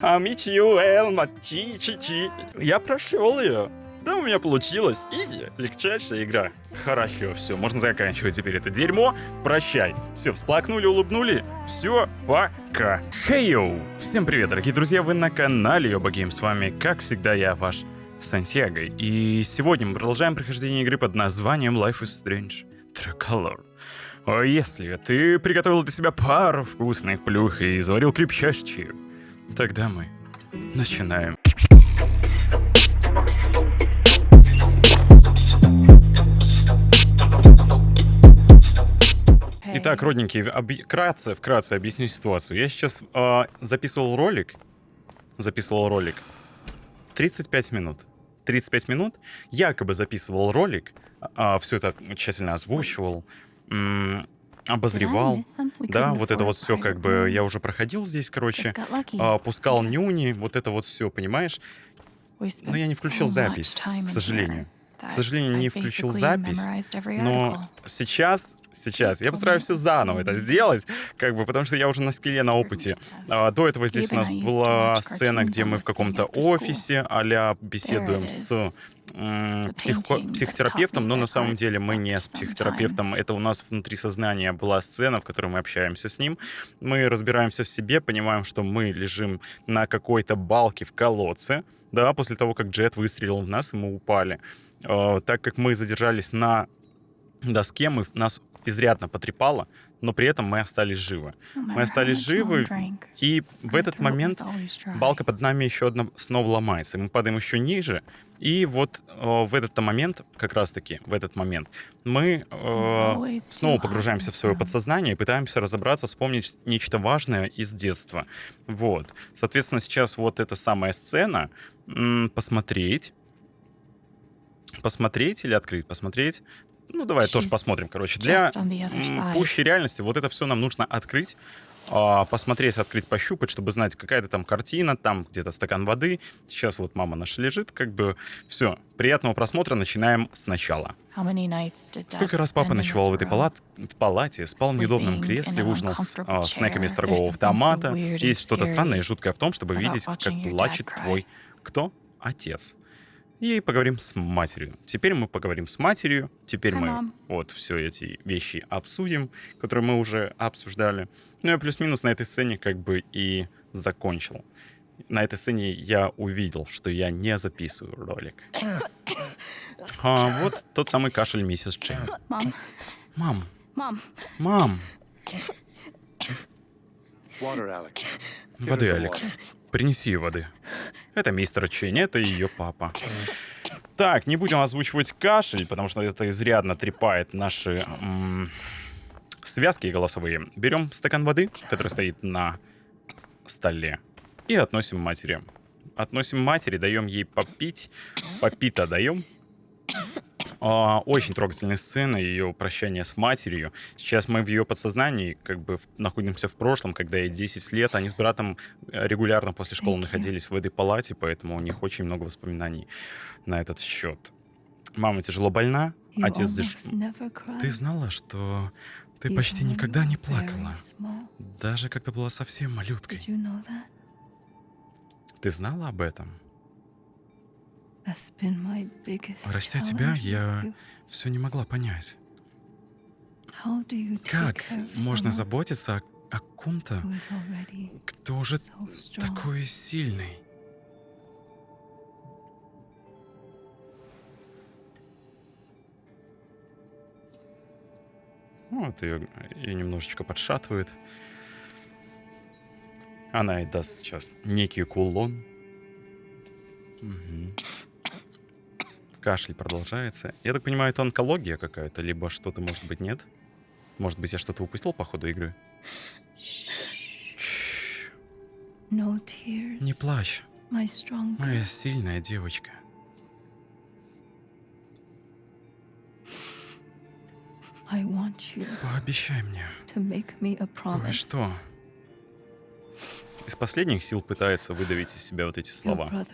Амичио Элма Чи Чи Чи. Я прошел ее. Да, у меня получилось. Easy. Легчайшая игра. Хорошо, все, можно заканчивать теперь это дерьмо. Прощай. Все, всплакнули, улыбнули. Все, пока. Хей, йоу! Всем привет, дорогие друзья, вы на канале Йоба Гейм. С вами, как всегда, я, ваш Сантьяго. И сегодня мы продолжаем прохождение игры под названием Life is Strange True Colors. А если ты приготовил для себя пару вкусных плюх и заварил крепчайший Тогда мы начинаем. Итак, родненькие, вкратце, вкратце объясню ситуацию. Я сейчас э, записывал ролик, записывал ролик 35 минут. 35 минут якобы записывал ролик, э, все это тщательно озвучивал, обозревал, да, вот это вот все как бы я уже проходил здесь, короче, а, пускал нюни, вот это вот все, понимаешь? Но я не включил запись, к сожалению. К сожалению, не включил запись, но сейчас, сейчас я постараюсь все заново это сделать, как бы, потому что я уже на скилле, на опыте. А, до этого здесь у нас была сцена, где мы в каком-то офисе а беседуем с психо психотерапевтом, но на самом деле мы не с психотерапевтом. Это у нас внутри сознания была сцена, в которой мы общаемся с ним. Мы разбираемся в себе, понимаем, что мы лежим на какой-то балке в колодце, да, после того, как Джет выстрелил в нас, и мы упали. Э, так как мы задержались на доске, мы, нас изрядно потрепало, но при этом мы остались живы. Мы остались живы, и в этот момент балка под нами еще одна снова ломается. Мы падаем еще ниже, и вот э, в этот момент, как раз-таки в этот момент, мы э, снова погружаемся в свое подсознание и пытаемся разобраться, вспомнить нечто важное из детства. Вот. Соответственно, сейчас вот эта самая сцена, посмотреть, посмотреть или открыть, посмотреть, ну, давай тоже посмотрим, короче. Для пущей реальности вот это все нам нужно открыть, посмотреть, открыть, пощупать, чтобы знать, какая-то там картина, там где-то стакан воды. Сейчас вот мама наша лежит, как бы все. Приятного просмотра, начинаем сначала. Сколько раз папа ночевал в этой палат... в палате, спал в неудобном кресле, ужинал с а, снеками из торгового автомата. Есть что-то странное и жуткое в том, чтобы видеть, как плачет твой... Кто? Отец и поговорим с матерью. Теперь мы поговорим с матерью, теперь Hi, мы вот все эти вещи обсудим, которые мы уже обсуждали. Ну и плюс-минус на этой сцене как бы и закончил. На этой сцене я увидел, что я не записываю ролик. А, вот тот самый кашель миссис Чейн. Мам. Мам. Мам. Мам. Воды, Алекс. Принеси воды. Это мистер Чейн, это ее папа. Так, не будем озвучивать кашель, потому что это изрядно трепает наши связки голосовые. Берем стакан воды, который стоит на столе, и относим матери. Относим матери, даем ей попить. Попита даем. А, очень трогательная сцена, ее прощание с матерью. Сейчас мы в ее подсознании как бы находимся в прошлом, когда ей 10 лет. Они с братом э, регулярно после школы находились в этой палате, поэтому у них очень много воспоминаний на этот счет. Мама тяжело больна, отец... Деш... Ты знала, что ты почти никогда не плакала, даже когда была совсем малюткой. Ты знала об этом? Растя тебя, я все не могла понять. Как можно заботиться о, о ком-то, кто уже такой сильный? Вот ее, ее немножечко подшатывает. Она и даст сейчас некий кулон. Угу. Кашель продолжается. Я так понимаю, это онкология какая-то, либо что-то, может быть, нет? Может быть, я что-то упустил по ходу игры? Не плачь. Моя сильная девочка. Пообещай мне кое-что. Из последних сил пытается выдавить из себя вот эти слова.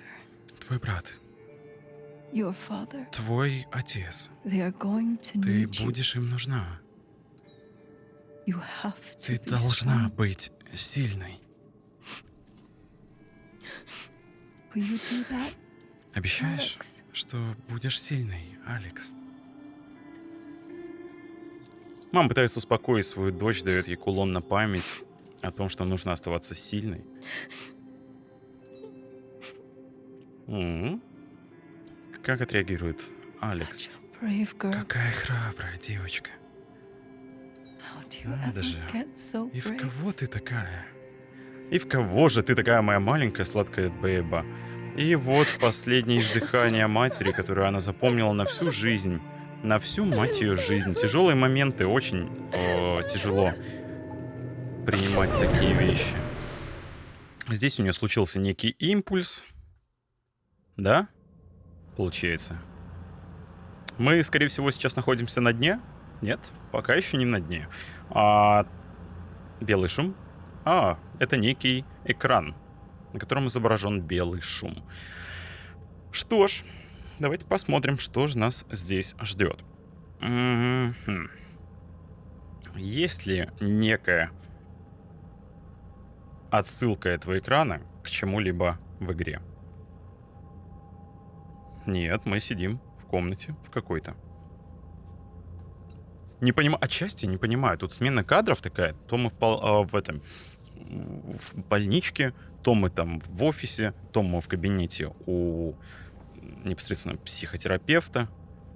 Твой брат Твой отец. Ты будешь им нужна. Ты должна быть сильной. Обещаешь, что будешь сильной, Алекс? Мама пытается успокоить свою дочь, дает ей кулон на память о том, что нужно оставаться сильной. М-м. Как отреагирует Алекс? Какая храбрая девочка. Надо же. И в кого ты такая? И в кого же ты такая моя маленькая сладкая бэба? И вот последнее издыхание матери, которое она запомнила на всю жизнь. На всю, мать ее, жизнь. Тяжелые моменты, очень о, тяжело принимать такие вещи. Здесь у нее случился некий импульс. Да? Получается. Мы, скорее всего, сейчас находимся на дне. Нет, пока еще не на дне. А, белый шум. А, это некий экран, на котором изображен белый шум. Что ж, давайте посмотрим, что же нас здесь ждет. Есть ли некая отсылка этого экрана к чему-либо в игре? Нет, мы сидим в комнате в какой-то. Не понимаю, отчасти не понимаю. Тут смена кадров такая. То мы в, э, в этом в больничке, то мы там в офисе, то мы в кабинете у непосредственно психотерапевта.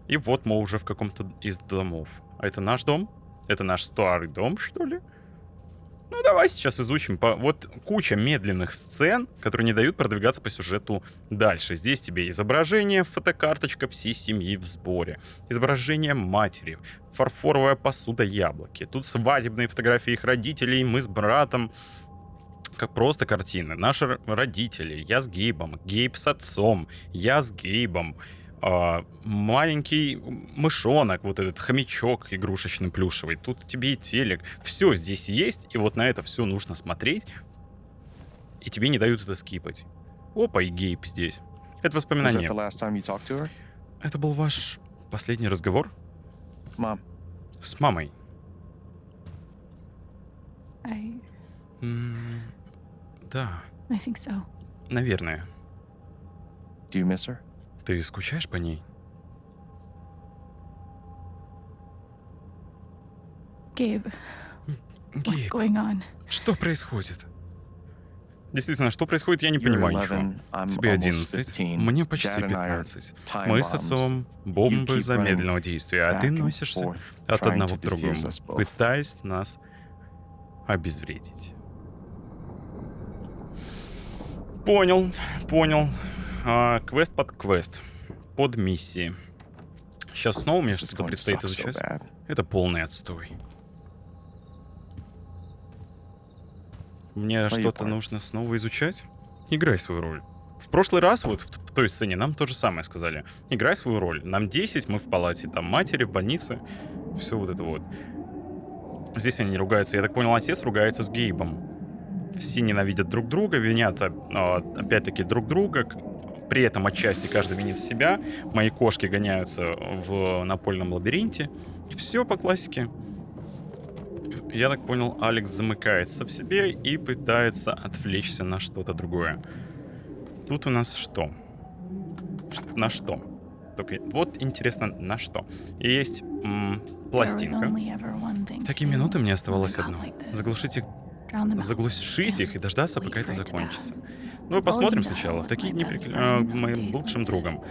И вот мы уже в каком-то из домов. А это наш дом? Это наш старый дом, что ли? Ну, давай сейчас изучим. По... Вот куча медленных сцен, которые не дают продвигаться по сюжету дальше. Здесь тебе изображение, фотокарточка всей семьи в сборе. Изображение матери, фарфоровая посуда яблоки. Тут свадебные фотографии их родителей, мы с братом. Как просто картины. Наши родители, я с Гейбом, Гейб с отцом, я с Гейбом а, маленький мышонок, вот этот хомячок игрушечный плюшевый, тут тебе и телек. Все здесь есть, и вот на это все нужно смотреть, и тебе не дают это скипать. Опа, и Гейб здесь. Это воспоминание. Это был ваш последний разговор? Мам. С мамой. I... М да. I think so. Наверное. Do you miss her? Ты скучаешь по ней? Going on? Что происходит? Действительно, что происходит, я не понимаю ничего. Тебе 11, мне почти 15. Мы с отцом бомбы замедленного действия, а ты носишься от одного к другому, пытаясь нас обезвредить. Понял, понял. А, квест под квест. Под миссии. Сейчас снова мне что-то предстоит изучать. Это полный отстой. Мне что-то нужно снова изучать? Играй свою роль. В прошлый раз, вот в, в той сцене, нам то же самое сказали. Играй свою роль. Нам 10, мы в палате там матери, в больнице. Все вот это вот. Здесь они ругаются. Я так понял, отец ругается с Гейбом. Все ненавидят друг друга, винят а, опять-таки друг друга. При этом отчасти каждый винит себя. Мои кошки гоняются в напольном лабиринте. И все по классике. Я так понял, Алекс замыкается в себе и пытается отвлечься на что-то другое. Тут у нас что? На что? Только вот интересно, на что. И есть м, пластинка. В такие минуты мне оставалось одно. Заглушить их, заглушить их и дождаться, пока это закончится. Ну, посмотрим сначала. Такие дни при... э, моим лучшим другом.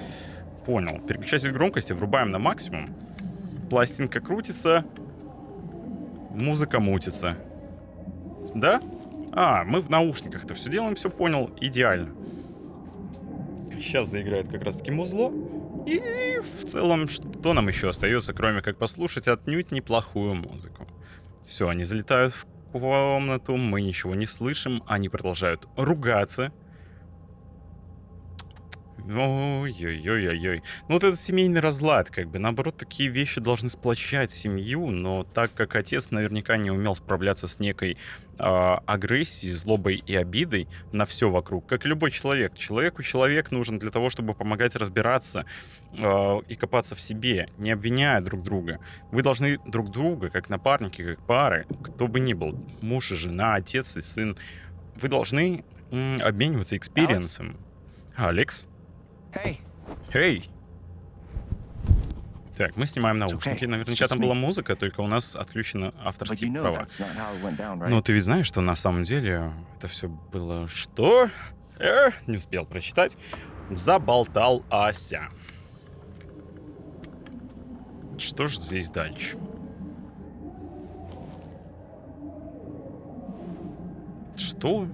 Понял. Переключатель громкости врубаем на максимум. Пластинка крутится. Музыка мутится. Да? А, мы в наушниках это все делаем, все понял. Идеально. Сейчас заиграет как раз таки музло. И в целом, что нам еще остается, кроме как послушать отнюдь неплохую музыку. Все, они залетают в комнату, мы ничего не слышим, они продолжают ругаться. Ой-ой-ой-ой. Ну вот это семейный разлад, как бы. Наоборот, такие вещи должны сплочать семью, но так как отец наверняка не умел справляться с некой э, агрессией, злобой и обидой на все вокруг, как и любой человек. Человеку человек нужен для того, чтобы помогать разбираться э, и копаться в себе, не обвиняя друг друга. Вы должны друг друга, как напарники, как пары, кто бы ни был, муж и жена, отец и сын, вы должны обмениваться experience ом. Алекс? Hey, Эй! Так, мы снимаем наушники. Наверняка там была музыка, только у нас отключено под авторские права. Но ты ведь знаешь, что на самом деле это все было что? Э, не успел прочитать. Заболталася. Что ж здесь дальше? Что?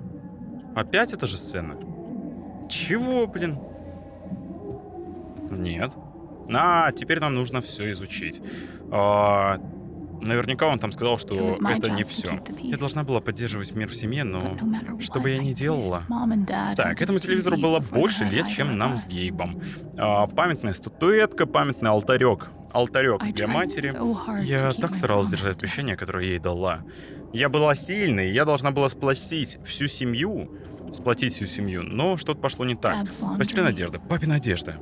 Опять эта же сцена? Чего, блин? Нет. А, теперь нам нужно все изучить. А, наверняка он там сказал, что это не все. Я должна была поддерживать мир в семье, но что бы я ни делала... Так, этому телевизору было больше лет, чем нам с. Гейбом. А, памятная статуэтка, памятный алтарек. Алтарек для матери. Я так старалась держать обещание, которое ей дала. Я была сильной, я должна была сплотить всю семью, сплотить всю семью, но что-то пошло не так. Постельная одежда, папина одежда.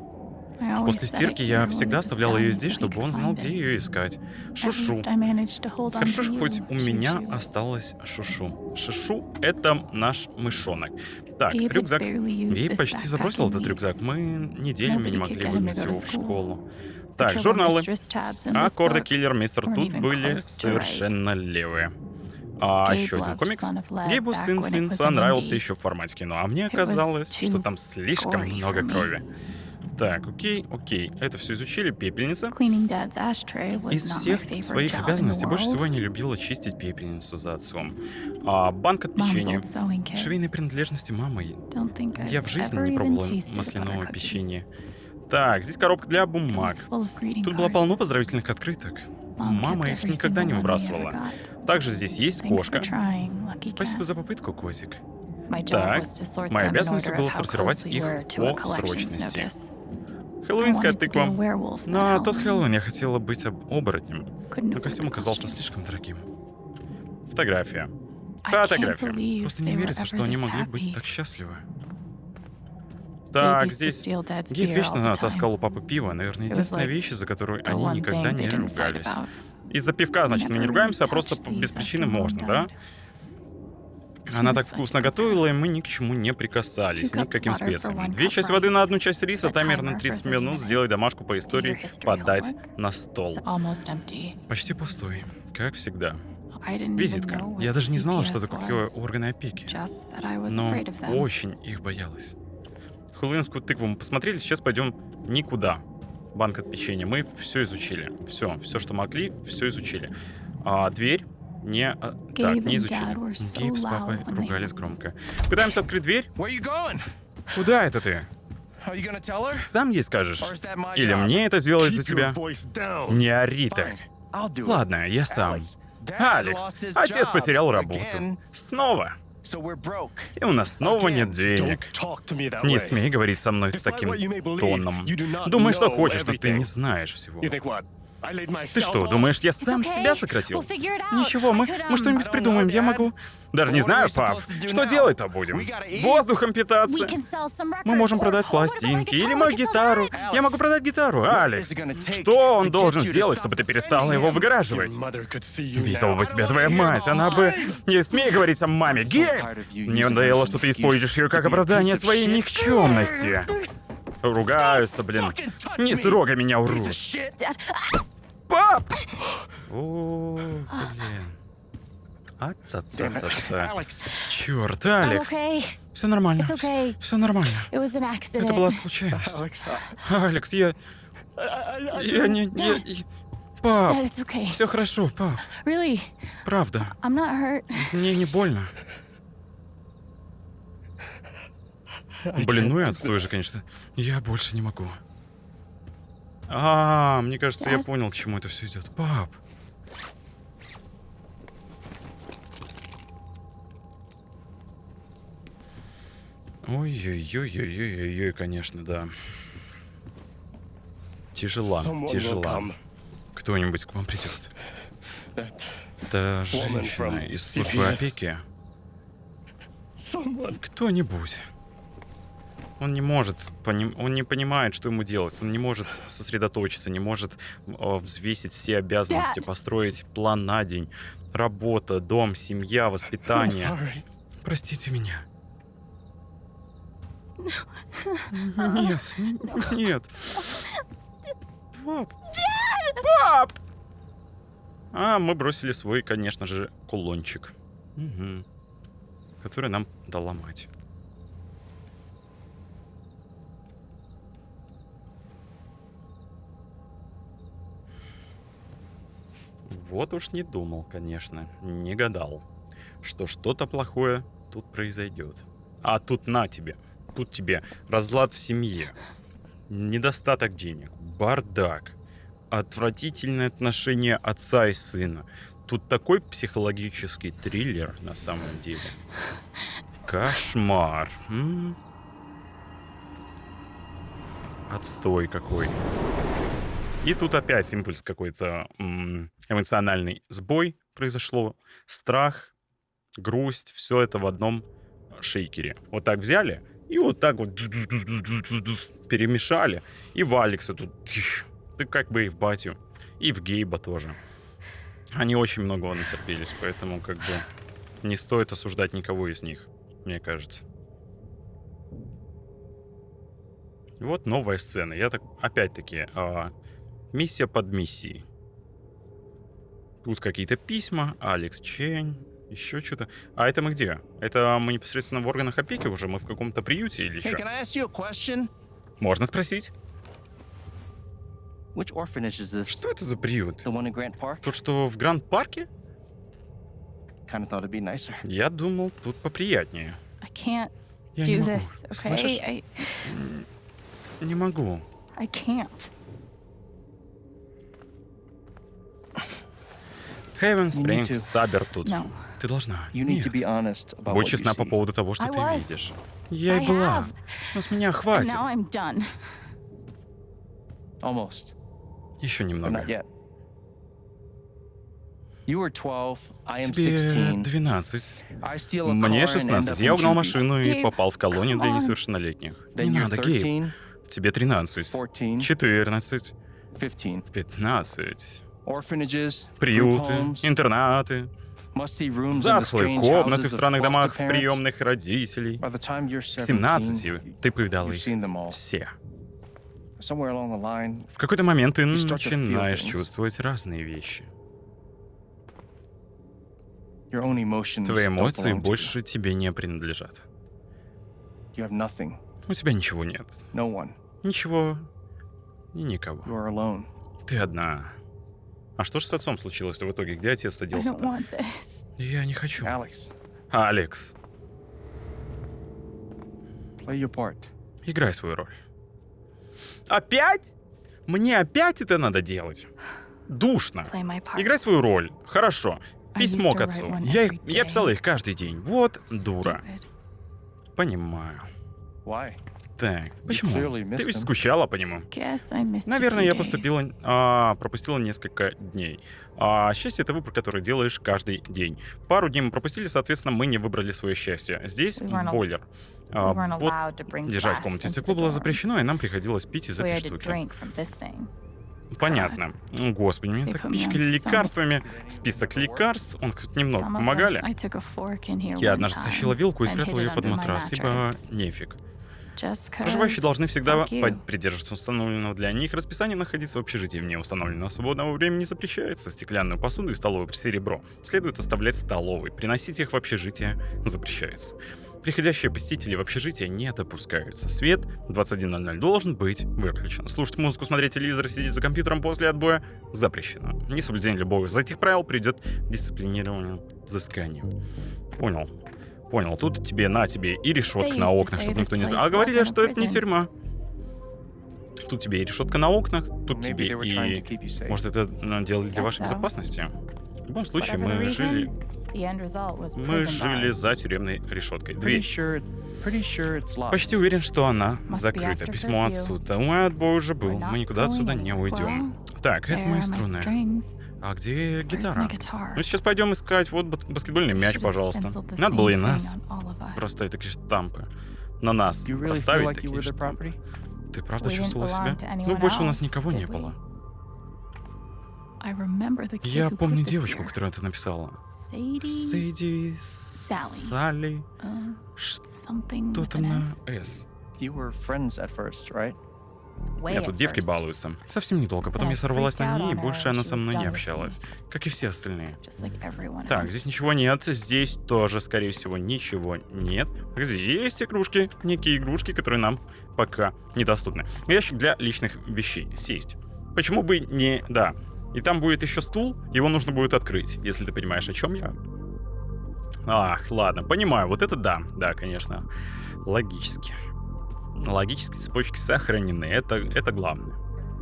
Always После стирки я всегда оставляла ее здесь, чтобы он знал, где ее искать. Шушу. Хорошо, что хоть у меня осталась Шушу. Шушу — это наш мышонок. Так, рюкзак. this почти забросил этот рюкзак. Мы неделями не могли выгнать его в школу. Так, журналы. А book Киллер, Мистер Тут были совершенно левые. А еще один комикс. Гейбу сын Свинца нравился еще в формате кино, а мне казалось, что там слишком много крови. Так, окей, окей. Это все изучили. Пепельница. Из всех своих обязанностей больше всего я не любила чистить пепельницу за отцом. А банк от печенья. Швейные принадлежности мамы. Я в жизни не пробовала масляного печенья. Так, здесь коробка для бумаг. Тут было полно поздравительных открыток. Мама их никогда не выбрасывала. Также здесь есть кошка. Спасибо за попытку, Козик. Так, моей обязанностью было of how сортировать их по срочности. Хэллоуинская тыква. На тот Хэллоуин я хотела быть об- оборотнем, но костюм оказался слишком дорогим. Фотография. Фотография. Просто не верится, что они могли быть так счастливы. Так, здесь Гейб вечно таскал у папы пиво. Наверное, единственная вещь, из-за которой The они никогда не ругались. Из-за пивка, значит, мы не ругаемся, а просто без причины можно, да? Она так вкусно готовила, и мы ни к чему не прикасались, ни к каким специям. Две части воды на одну часть риса, таймер на for 30 30 минут, сделай домашку по истории, подать на стол. Почти пустой, как всегда. Визитка. Я даже не знала, что такое органы опеки. Но очень их боялась. Хэллоуинскую тыкву мы посмотрели, сейчас пойдем никуда. Банк от печенья. Мы все изучили. Все, все, что могли, все изучили. А дверь не... а, так, не изучили. Гейб с папой ругались громко. Пытаемся открыть дверь. Куда это ты? Сам ей скажешь? Или мне это сделать за тебя? Не ори так. Ладно, я сам. Алекс, отец потерял работу. Снова. И у нас снова нет денег. Не смей говорить со мной таким тоном. Думай, что хочешь, но ты не знаешь всего. Ты что, думаешь, я сам себя сократил? Ничего, мы, мы что-нибудь придумаем, я могу. Даже не знаю, пап. Что делать-то будем? Воздухом питаться. Мы можем продать пластинки или мою гитару. Я могу продать гитару. Алекс, что он должен сделать, чтобы ты перестала его выгораживать? Видела бы тебя твоя мать, она бы... Не смей говорить о маме, Гейб! Мне надоело, что ты используешь ее как оправдание своей никчемности. Ругаются, блин. Не трогай меня. Dad, Пап! О, блин. Аца-ца-ца-ца. Alex, Черт, I'm Алекс. okay. Все нормально. Все нормально. Это была случайность. Алекс, я... Я не... я- я- Пап, все хорошо, пап. Правда. Мне не больно. Блин, ну и отстой же, конечно. Я больше не могу. А, мне кажется, я понял, к чему это все идет. Пап. Ой-ой-ой-ой-ой-ой, конечно, да. Тяжела, тяжела. Кто-нибудь к вам придет. Это женщина из службы опеки. Кто-нибудь. Он не может, поним- он не понимает, что ему делать. Он не может сосредоточиться, не может э, взвесить все обязанности, построить план на день. Работа, дом, семья, воспитание. Простите меня. Нет, н- нет. Пап. Пап! А, мы бросили свой, конечно же, кулончик. Мгм. Который нам дала мать. Вот уж не думал, конечно, не гадал, что что-то плохое тут произойдет. А тут на тебе, тут тебе разлад в семье, недостаток денег, бардак, отвратительное отношение отца и сына. Тут такой психологический триллер на самом деле. Кошмар. М? Отстой какой. И тут опять импульс какой-то эмоциональный сбой произошло. Страх, грусть, все это в одном шейкере. Вот так взяли и вот так вот перемешали. И в Алекса тут, ты как бы и в Батю, и в Гейба тоже. Они очень многого натерпелись, поэтому как бы не стоит осуждать никого из них, мне кажется. Вот новая сцена. Я так, опять-таки, а, миссия под миссией. Тут какие-то письма, Алекс Чень, еще что-то. А это мы где? Это мы непосредственно в органах опеки уже? Мы в каком-то приюте или Hey, что? can I ask you a question? Можно спросить? Что это за приют? Тот, что в Гранд-парке? Я думал, тут поприятнее. Я не могу. this, okay? Слышишь? I, Не могу. I can't. Хейвен Спрингс. Сабер тут. Ты должна. Нет. Будь честна по поводу того, что ты видишь. Я и была. Но с меня хватит. Еще немного. not yet. You were 12, I am Тебе 16. 12. I steal a Мне car and end 16. up Я угнал машину и попал в колонию для несовершеннолетних. Не надо, Гейб. 13, Тебе 13. 14, 14. 15. 15. Orphanages, group Приюты, интернаты, strange комнаты в странных домах приемных родителей. К 17, 17 ты повидал их все. В какой-то момент ты начинаешь чувствовать разные вещи. Твои эмоции больше тебе не принадлежат. У тебя ничего нет. Ничего и никого. Ты одна. А что же с отцом случилось в итоге? Где отец-то делся? this. Я не хочу. Алекс, part. играй свою роль. Опять? Мне опять это надо делать? Душно. Играй свою роль. Хорошо. Письмо к отцу. Я, их, я писала их каждый день. Вот дура. Понимаю. Why? Так, почему? Ты ведь скучала по нему. Наверное, я поступила, а, пропустила несколько дней. А счастье это выбор, который делаешь каждый день. Пару дней мы пропустили, соответственно, мы не выбрали свое счастье. Здесь бойлер. А, вот держать в комнате стекло было запрещено, и нам приходилось пить из этой штуки. Понятно. Господи, меня так пичкали лекарствами. Список лекарств, он хоть немного помогали. Я однажды стащила вилку и спрятала ее под матрас, ибо нефиг. Проживающие должны всегда придерживаться установленного для них расписания находиться в общежитии вне установленного свободного времени запрещается. Стеклянную посуду и столовую серебро следует оставлять в столовой. Приносить их в общежитие запрещается. Приходящие посетители в общежитие не допускаются. Свет в 21.00 должен быть выключен. Слушать музыку, смотреть телевизор, сидеть за компьютером после отбоя запрещено. Несоблюдение любого из этих правил придет к дисциплинированию взысканию. Понял. Понял. Тут тебе на тебе и решетка на окнах, чтобы никто не... А говорили, что это не тюрьма. Тут тебе и решетка на окнах, тут тебе и... Может, это делали для вашей безопасности? В любом случае, мы жили... Мы жили за тюремной решеткой. Дверь. Почти уверен, что она закрыта. Письмо отцу. Мой отбой уже был. Мы никуда отсюда не уйдем. Так, это мои струны. А где гитара? Ну, сейчас пойдем искать. Вот бас- баскетбольный мяч, пожалуйста. Надо было и нас. Просто такие штампы. На нас поставить такие штампы. Ты правда чувствовала себя? Ну, больше у нас никого не было. Я помню девочку, которую ты написала. Сэйди... Салли. Салли... Что-то на S. «С». You were friends at first, right? Нет, тут девки балуются. Совсем недолго. Потом я сорвалась на ней, и больше она со мной не общалась. Как и все остальные. Так, здесь ничего нет. Здесь тоже, скорее всего, ничего нет. Здесь есть игрушки, некие игрушки, которые нам пока недоступны. Ящик для личных вещей. Сесть. Почему бы не... Да. И там будет еще стул, его нужно будет открыть, если ты понимаешь, о чем я. Ах, ладно, понимаю, вот это да, да, конечно. Логически. Логические цепочки сохранены, это, это главное.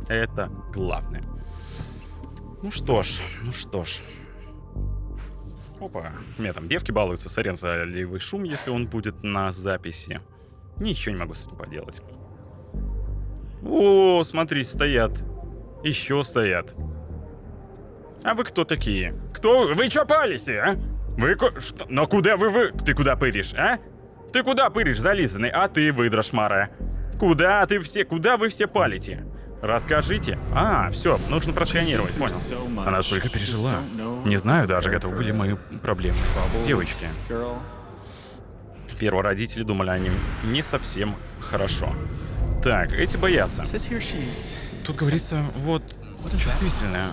Это главное. Ну что ж, ну что ж. Опа, у меня там девки балуются, сорян за ливый шум, если он будет на записи. Ничего не могу с этим поделать. О, смотри, стоят. Еще стоят. А вы кто такие? Кто? Вы чё палите, а? Вы ко... Что? Но куда вы вы... Ты куда пыришь, а? Ты куда пыришь, зализанный? А ты, выдра шмара. Куда ты все... Куда вы все палите? Расскажите. А, все, нужно просканировать, понял. Она столько пережила. Не знаю даже, готовы ли мои проблемы. Девочки. Первые родители думали о ним не совсем хорошо. Так, эти боятся. Тут говорится, вот, чувствительная.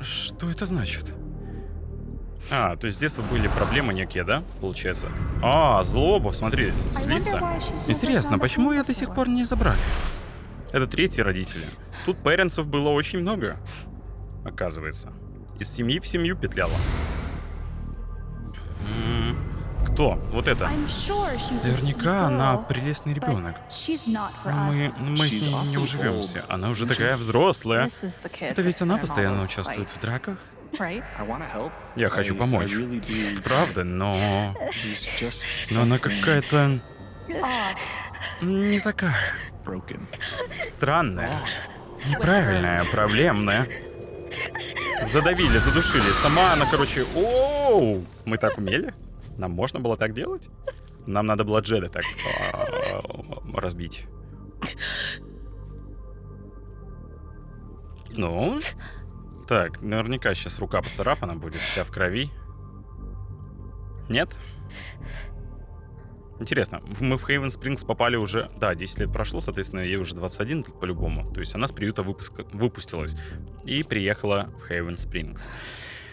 Что это значит? А, то есть с детства были проблемы некие, да, получается? А, злоба, смотри, злится. Интересно, почему ее до сих пор не забрали? Это третьи родители. Тут паренцев было очень много, оказывается. Из семьи в семью петляла. Кто? Вот это. Наверняка она прелестный ребенок. мы, us. мы с ней не уживемся. Она уже такая взрослая. Это ведь она постоянно участвует в драках. Я хочу помочь. Правда, но... Но она какая-то не такая. Странная. Неправильная, проблемная. Задавили, задушили. Сама она, короче... Оу! Мы так умели? Нам можно было так делать? Нам надо было Джеда так а, разбить. Ну? Так, наверняка сейчас рука поцарапана будет, вся в крови. Нет? Интересно, мы в Хейвен Спрингс попали уже... Да, 10 лет прошло, соответственно, ей уже 21 по-любому. То есть она с приюта выпуска... выпустилась и приехала в Хейвен Спрингс.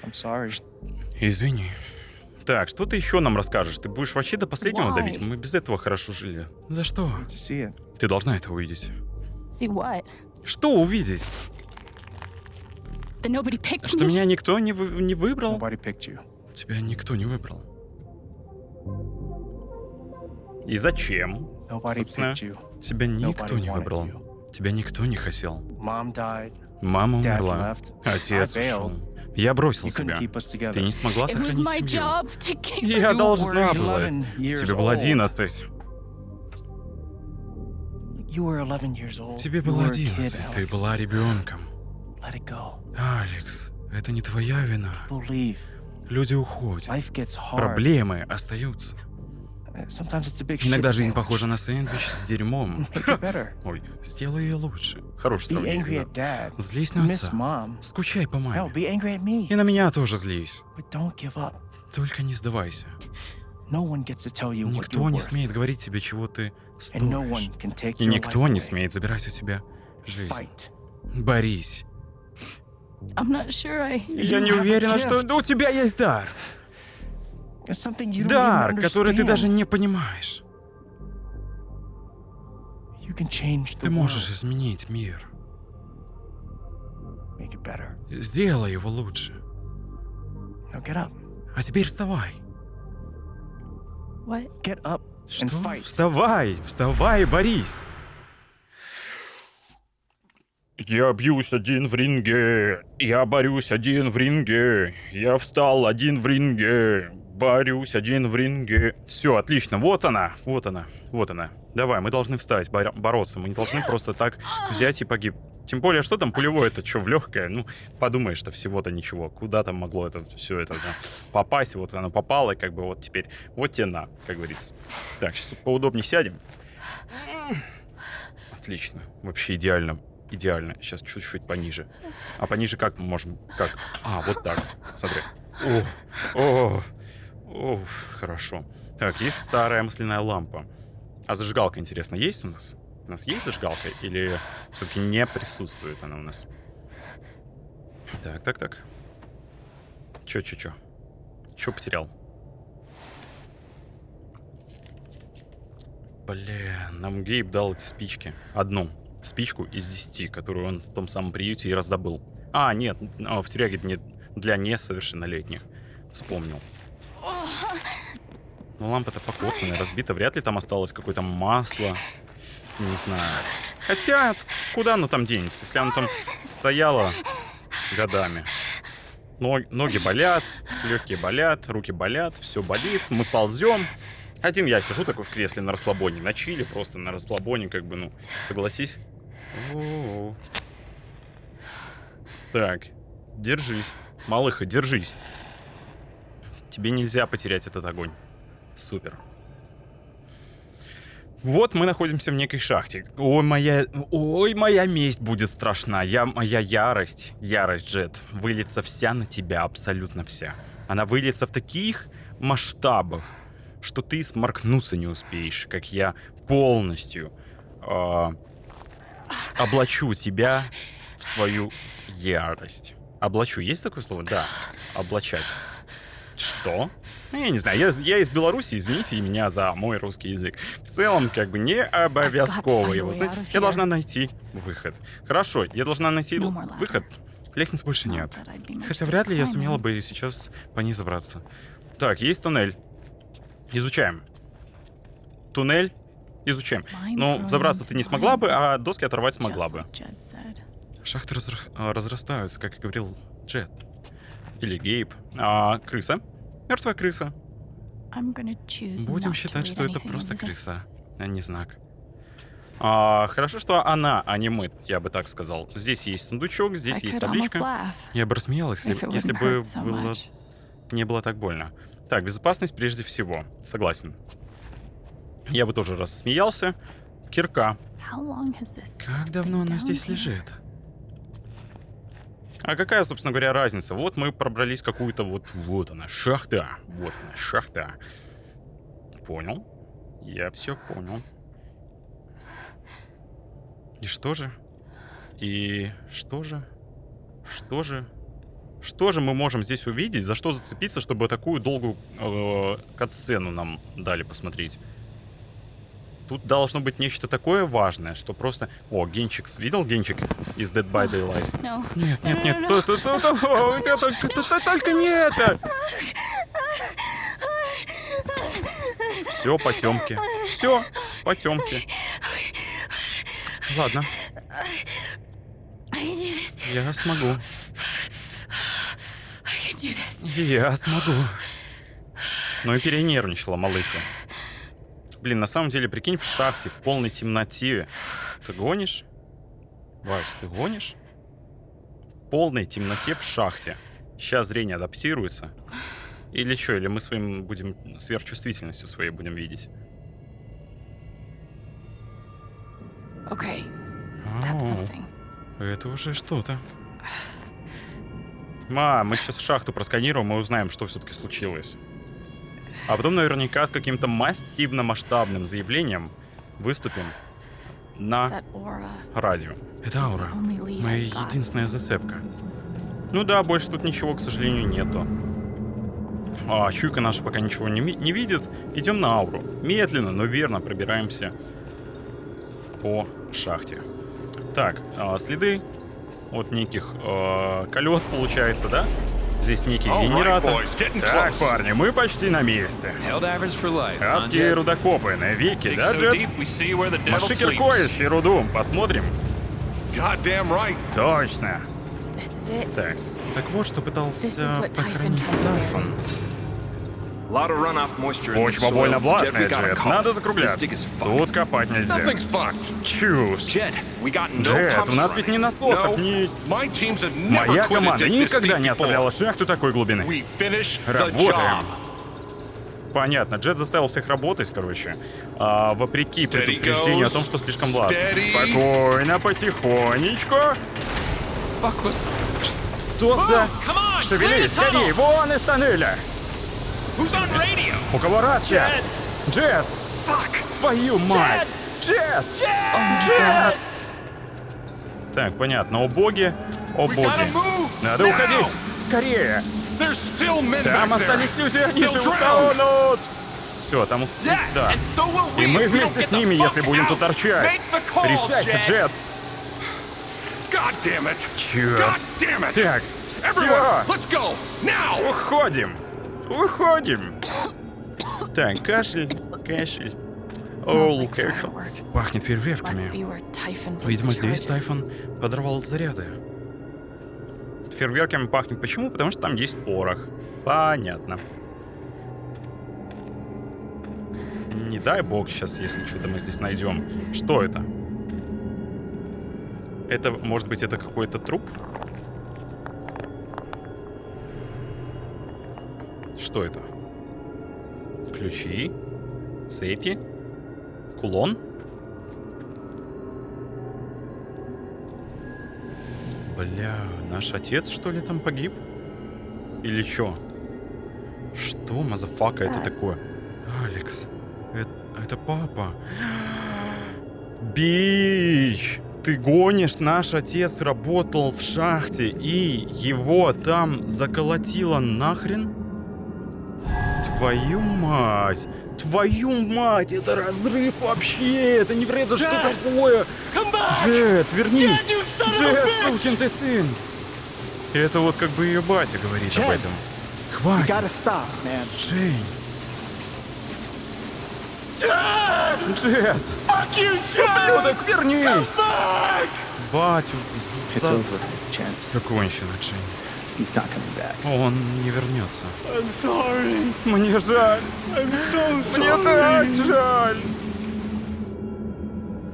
I'm sorry. Извини. Так, что ты еще нам расскажешь? Ты будешь вообще до последнего Why? давить? Мы без этого хорошо жили. За что? Ты должна это увидеть. see what? Что увидеть? That nobody picked Что меня никто не, вы- не выбрал? Nobody picked you. Тебя никто не выбрал. И зачем? Nobody Собственно, picked you. тебя никто Nobody не выбрал. you. Тебя никто не хотел. Мама умерла. Отец ушел. Я бросил тебя. Ты не смогла сохранить семью. Я You должна была. 11 years Тебе было old. 11. You were 11 years old. Тебе You было were a kid, 11. Ты была ребенком. Let it go. Алекс, это не твоя вина. Люди уходят. Проблемы остаются. Иногда жизнь похожа на сэндвич с дерьмом. Ой, сделай ее лучше. Angry сравнение. да. Злись на отца. Скучай по маме. И на меня тоже злись. Только не сдавайся. Никто не смеет говорить тебе, чего ты стоишь. И никто не смеет забирать у тебя жизнь. Борись. Я не уверена, что. Да у тебя есть дар. Дар, который ты даже не понимаешь. Ты можешь изменить мир. Сделай его лучше. А теперь вставай. Что? Вставай, вставай, борись. Я бьюсь один в ринге, я борюсь один в ринге, я встал один в ринге, борюсь один в ринге. Все, отлично, вот она, вот она, вот она. Давай, мы должны встать, бор- бороться, мы не должны просто так взять и погиб. Тем более, что там пулевое, это что, в легкое? Ну, подумаешь, что всего-то ничего. Куда там могло это все это да, попасть? Вот оно попало, и как бы вот теперь, вот те на, как говорится. Так, сейчас поудобнее сядем. Отлично. Вообще идеально. Идеально. Сейчас чуть-чуть пониже. А пониже как мы можем? Как? А, вот так. Смотри. О, о, о, хорошо. Так, есть старая масляная лампа. А зажигалка, интересно, есть у нас? У нас есть зажигалка? Или все-таки не присутствует она у нас? Так, так, так. Чё, чё, чё? Чё потерял? Бля, нам Гейб дал эти спички. Одну спичку из десяти, которую он в том самом приюте и раздобыл. А, нет, а, в тюряге не для несовершеннолетних. Вспомнил. Ну, лампа-то покоцанная, разбита. Вряд ли там осталось какое-то масло. Не знаю. Хотя, куда оно там денется, если оно там стояло годами. Но, ноги болят, легкие болят, руки болят, все болит, мы ползем. Один я сижу такой в кресле на расслабоне, на чили, просто на расслабоне, как бы, ну, согласись. Так, держись. Малыха, держись. Тебе нельзя потерять этот огонь. Супер. Вот мы находимся в некой шахте. Ой, моя... Ой, моя месть будет страшна. Я... Моя ярость, ярость, Джет, выльется вся на тебя, абсолютно вся. Она выльется в таких масштабах, что ты сморкнуться не успеешь, как я полностью э, облачу тебя в свою ярость. Облачу, есть такое слово? Да, облачать. Что? Ну, я не знаю, я, я из Беларуси, извините меня за мой русский язык. В целом, как бы не обовязково его знать. Я должна найти выход. Хорошо, я должна найти выход. Лестницы больше нет. Хотя вряд ли я сумела бы сейчас по ней забраться. Так, есть туннель. Изучаем. Туннель. Изучаем. Но забраться ты не смогла бы, а доски оторвать смогла бы. Шахты разра разрастаются, как и говорил Джет. Или Гейб. А крыса? Мертвая крыса. Будем считать, что это просто крыса, а не знак. А, хорошо, что она, а не мы, я бы так сказал. Здесь есть сундучок, здесь есть табличка. Я бы рассмеялась, если, если бы было... не было так больно. Так, безопасность прежде всего. Согласен. Я бы тоже рассмеялся. Кирка. Как давно она здесь лежит? А какая, собственно говоря, разница? Вот мы пробрались какую-то вот... Вот она, шахта. Вот она, шахта. Понял. Я все понял. И что же? И что же? Что же? Что же мы можем здесь увидеть? За что зацепиться, чтобы такую долгую э, катсцену нам дали посмотреть? Тут должно быть нечто такое важное, что просто... О, Генчик. Видел Генчик из Dead by Daylight? No. Нет, нет, нет. То- о, это Только то- то- только не это! Все потемки. Все потемки. Ладно, я смогу. Я смогу. Ну и перенервничала малыха. Блин, на самом деле, прикинь, в шахте, в полной темноте. Ты гонишь? Вась, ты гонишь? В полной темноте в шахте. Сейчас зрение адаптируется. Или что, или мы своим будем сверхчувствительностью своей будем видеть. Okay, это уже что-то. Ма, мы сейчас шахту просканируем и узнаем, что все-таки случилось. А потом наверняка с каким-то массивно-масштабным заявлением выступим на радио. Это аура. Моя единственная зацепка. Ну да, больше тут ничего, к сожалению, нету. А, чуйка наша пока ничего не, не видит. Идем на ауру. Медленно, но верно пробираемся по шахте. Так, а, следы от неких а, колес, получается, да? Здесь некий генератор. так, парни, мы почти на месте. Адские рудокопы на веки, да, Джет? sleeps. ищи руду. Посмотрим. Точно. Так. Так вот, что пытался похоронить. Тайфон. Почва больно влажная, Джет. Надо закругляться. Тут копать нельзя. Чушь. Джет, у нас ведь ни насосов, ни... Моя команда никогда не оставляла шахту такой глубины. Работаем. Понятно, Джет заставил всех работать, короче. А, вопреки предупреждению о том, что слишком влажно. Спокойно, потихонечку. Was... Что за... Шевелись, скорее, вон из тоннеля. Who's on radio? У кого рация? Джет. Твою мать! Джет! Джет! Так, понятно. О боги. О боги. Надо уходить! Скорее! Там остались люди, они же утонут! Все, там... ус- Да. И мы вместе с ними, если будем тут торчать. Решайся. Джет! Черт! Так, все! Уходим! Уходим! Так, кашель, кашель. Оу, кашель. Пахнет фейерверками. Видимо, здесь Тайфон подорвал заряды. Фейерверками пахнет. Почему? Потому что там есть порох. Понятно. Не дай бог сейчас, если что-то мы здесь найдем. Что это? Это, может быть, это какой-то труп? Что это? Ключи? Цепи? Кулон? Бля, наш отец, что ли, там погиб? Или чё? Что, motherfucker, это такое? Алекс, это, это папа. Бич! Ты гонишь, наш отец работал в шахте, и его там заколотило нахрен? Твою мать! Твою мать! Это разрыв вообще! Это невероятно, что такое! Джет, вернись! Джет, сукин ты сын! Это вот как бы ее батя говорит об Джет! этом. You Хватит! stop. Джейн! Джет! Ублюдок, вернись! Батю, за... over, Jen. Все кончено, Джейн. He's not coming back. Он не вернется. I'm sorry. Мне жаль. I'm so Мне так жаль.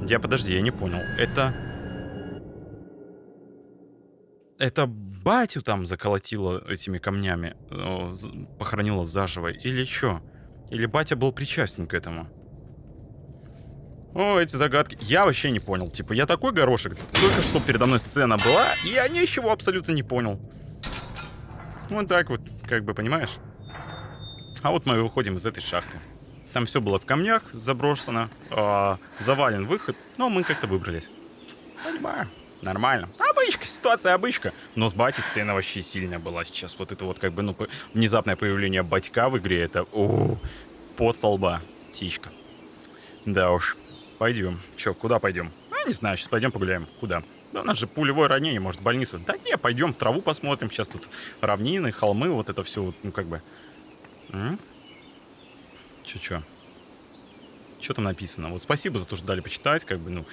Я подожди, я не понял. Это... Это батю там заколотило этими камнями, э, похоронило заживо, или что? Или батя был причастен к этому? О, эти загадки. Я вообще не понял. Типа, я такой горошек. типа, Только что передо мной сцена была, и я ничего абсолютно не понял. Вот так вот, как бы, понимаешь? А вот мы выходим из этой шахты. Там все было в камнях, заброшено, а, завален выход, но мы как-то выбрались. Понимаю, нормально. Обычка, ситуация обычка. Но с батей сцена вообще сильная была сейчас. Вот это вот как бы, ну, внезапное появление батька в игре, это, о, под со лба, птичка. Да уж, пойдем. Че, куда пойдем? А, не знаю, сейчас пойдем погуляем. Куда? Да у нас же пулевое ранение, может, в больницу. Да не, пойдем траву посмотрим. Сейчас тут равнины, холмы, вот это все, ну, как бы... Че-че? Что там написано? Вот спасибо за то, что дали почитать, как бы, ну,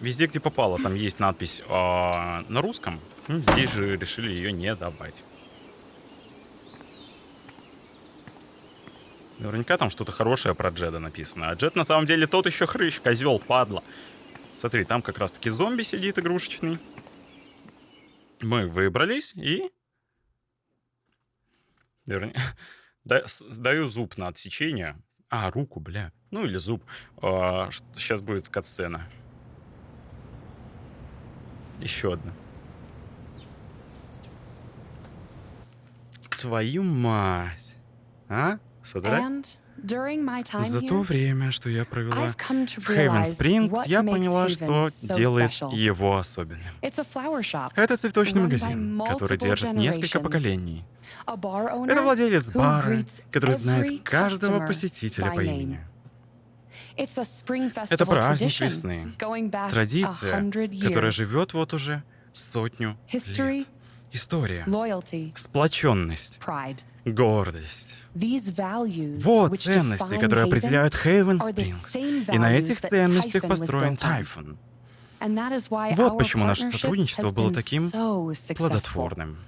везде, где попало, там есть надпись а, на русском. Ну, здесь же решили ее не добавить. Наверняка там что-то хорошее про Джеда написано. А Джед на самом деле тот еще хрыщ, козел, падла. Смотри, там как раз-таки зомби сидит игрушечный. Мы выбрались и... С- даю зуб на отсечение. А, руку, бля. Ну или зуб. сейчас будет катсцена. Еще одна. Твою мать. А? Содрать? За то время, что я провела в Хейвен Спрингс, я поняла, что делает его особенным. Это цветочный магазин, который держит несколько поколений. Это владелец бара, который знает каждого посетителя по имени. Это праздник весны. Традиция, 100 years. которая живет вот уже сотню лет. История, сплоченность. Гордость. Вот ценности, которые определяют Хейвен Спрингс. И на этих ценностях построен why Вот почему наше сотрудничество было таким плодотворным.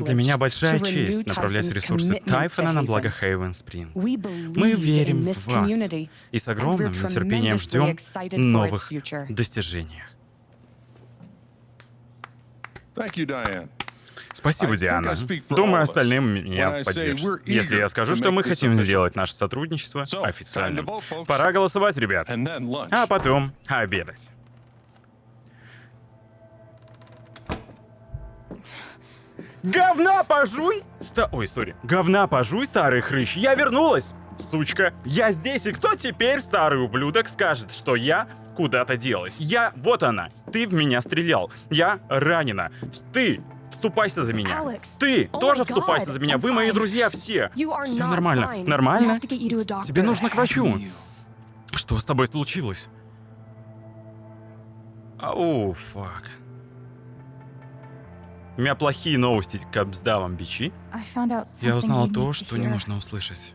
Для меня большая честь направлять ресурсы Тайфона на благо. Хейвен Спрингс. Мы верим в вас и с огромным нетерпением ждем новых future. достижениях. Thank you, Diane. Спасибо, Диана. Думаю, остальным меня поддержат. Если я скажу, что мы хотим сделать наше сотрудничество официальным. Пора голосовать, ребят. А потом обедать. Говна пожуй! Ста... Ой, сори. Говна пожуй, старый хрыщ. Я вернулась! сучка. Я здесь, и кто теперь, старый ублюдок, скажет, что я куда-то делась? Я, вот она, ты в меня стрелял. Я ранена. Ты Вступайся за меня. Алекс. Ты Oh тоже вступайся за меня. Вы мои друзья все. Все нормально. Нормально? Тебе нужно к врачу. Что с тобой случилось? Оу, фак. У меня плохие новости, капсда вам бичи. Я узнала то, что не нужно услышать.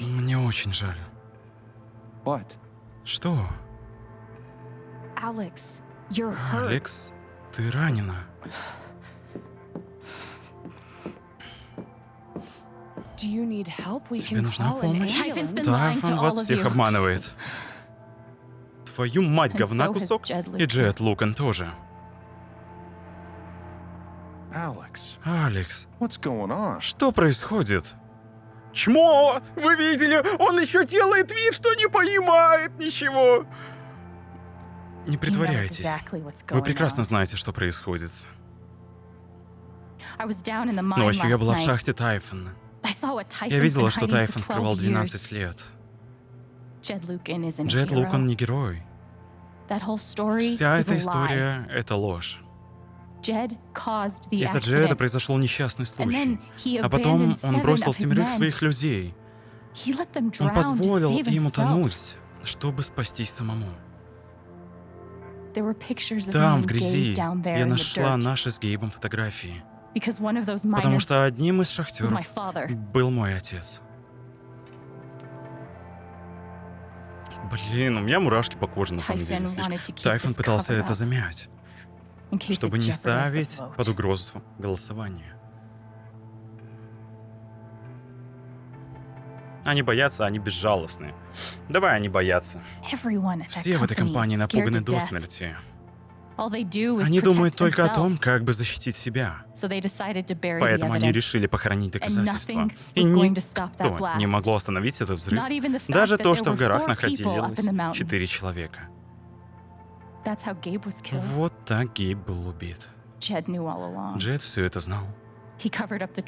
Мне очень жаль. What? Что? Hurt. Алекс, ты ранена. Тебе нужна помощь? Тайфон all вас всех обманывает. Твою мать, говна кусок. И. Джет Лукан тоже. Алекс, что происходит? Чмо! Вы видели? Он еще делает вид, что не понимает ничего. Не притворяйтесь. Вы прекрасно знаете, что происходит. Ночью я была в шахте Тайфона. Я видела, что Тайфон 12 скрывал 12 years. лет. Джет. Лукан не герой. Вся эта история — это ложь. Из-за Джеда произошел несчастный случай. А потом он бросил семерых своих людей. Он позволил им утонуть, чтобы спастись самому. Там, в грязи, я нашла наши с Гейбом фотографии. Потому что одним из шахтеров был мой отец. Блин, у меня мурашки по коже, на самом деле. This пытался это замять, чтобы не ставить под угрозу голосование. Они боятся, они безжалостны. Давай они боятся. Все в этой компании напуганы до смерти. Они думают только о том, как бы защитить себя. Поэтому они решили похоронить доказательства. И никто не могло остановить этот взрыв. Даже то, что в горах находилось четыре человека. Вот так Гейб был убит. Джет все это знал.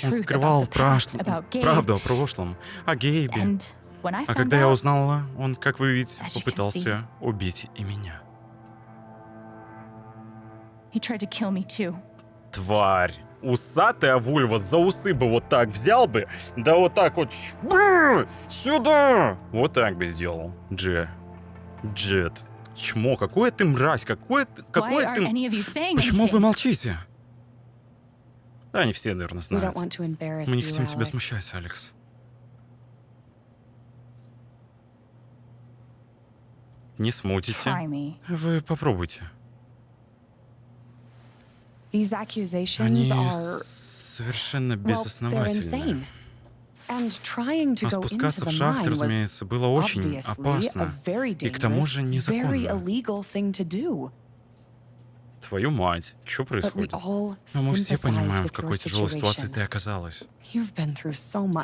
Он скрывал правду о прошлом, о Гейбе. А когда я узнала, он, как вы видите, попытался убить и меня. Тварь! Усатая вульва за усы бы вот так взял бы, да вот так вот сюда! Вот так бы сделал. Дже. Джет. Чмо, какое ты мразь, какое ты... Какое ты... Почему вы молчите? Да, они все, наверное, знают. Мы не хотим тебя смущать, Алекс. Не смутите. Вы попробуйте. Они совершенно безосновательны. А спускаться в шахты, разумеется, было очень опасно. И к тому же незаконно. illegal thing to do. Твою мать, что происходит? Но мы все понимаем, в какой тяжелой ситуации ты оказалась.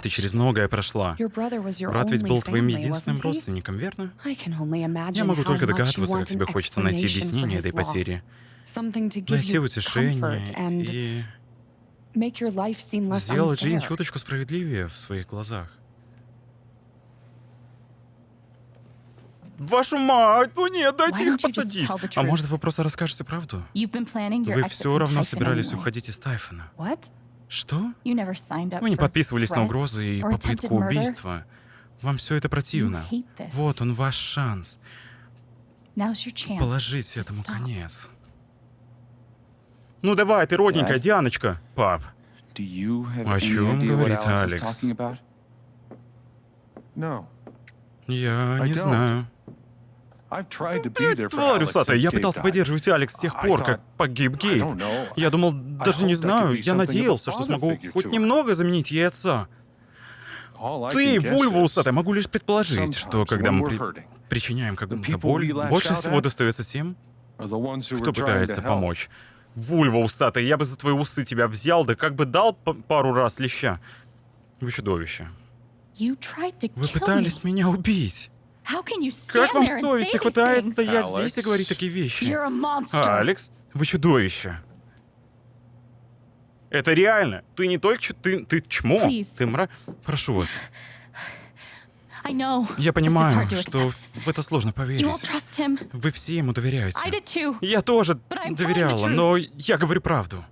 Ты через многое прошла. Брат ведь был твоим единственным родственником, верно? Я могу только догадываться, как тебе хочется найти объяснение этой потери. Найти утешение и сделать жизнь чуточку справедливее в своих глазах. Вашу мать, ну нет, дайте их посадить. А может, вы просто расскажете правду? Вы все равно собирались уходить из Тайфона. Что? Вы не подписывались на угрозы и попытку убийства. Вам все это противно. Вот он ваш шанс. To этому конец. Ну давай, ты родненькая? Дианочка. Пап. О чем говорит Алекс? Я не знаю. I've tried to be there for Тварь Alex усатая, я пытался поддерживать Алекс с тех I пор, как погиб Гейб. don't know. Я думал, даже не знаю, be я надеялся, что смогу хоть немного заменить ей отца. Ты, вульва усатая, могу лишь предположить, что когда мы при- причиняем какую-то боль, больше всего достается тем, кто пытается помочь. Вульва усатая, я бы за твои усы тебя взял, да как бы дал пару раз леща. Вы чудовище. You tried to Вы пытались меня убить. How can you stand Как вам there and совести хватает стоять здесь и говорить такие вещи? You're a monster. А, Алекс, вы чудовище. Это реально. Ты не только ч- ты, ты чмо. Please. Ты мра... Прошу вас. Я this is понимаю, hard to что в это сложно поверить. trust him. Вы все ему доверяете. I did too. Я тоже But I'm telling the доверяла, truth. но я говорю правду.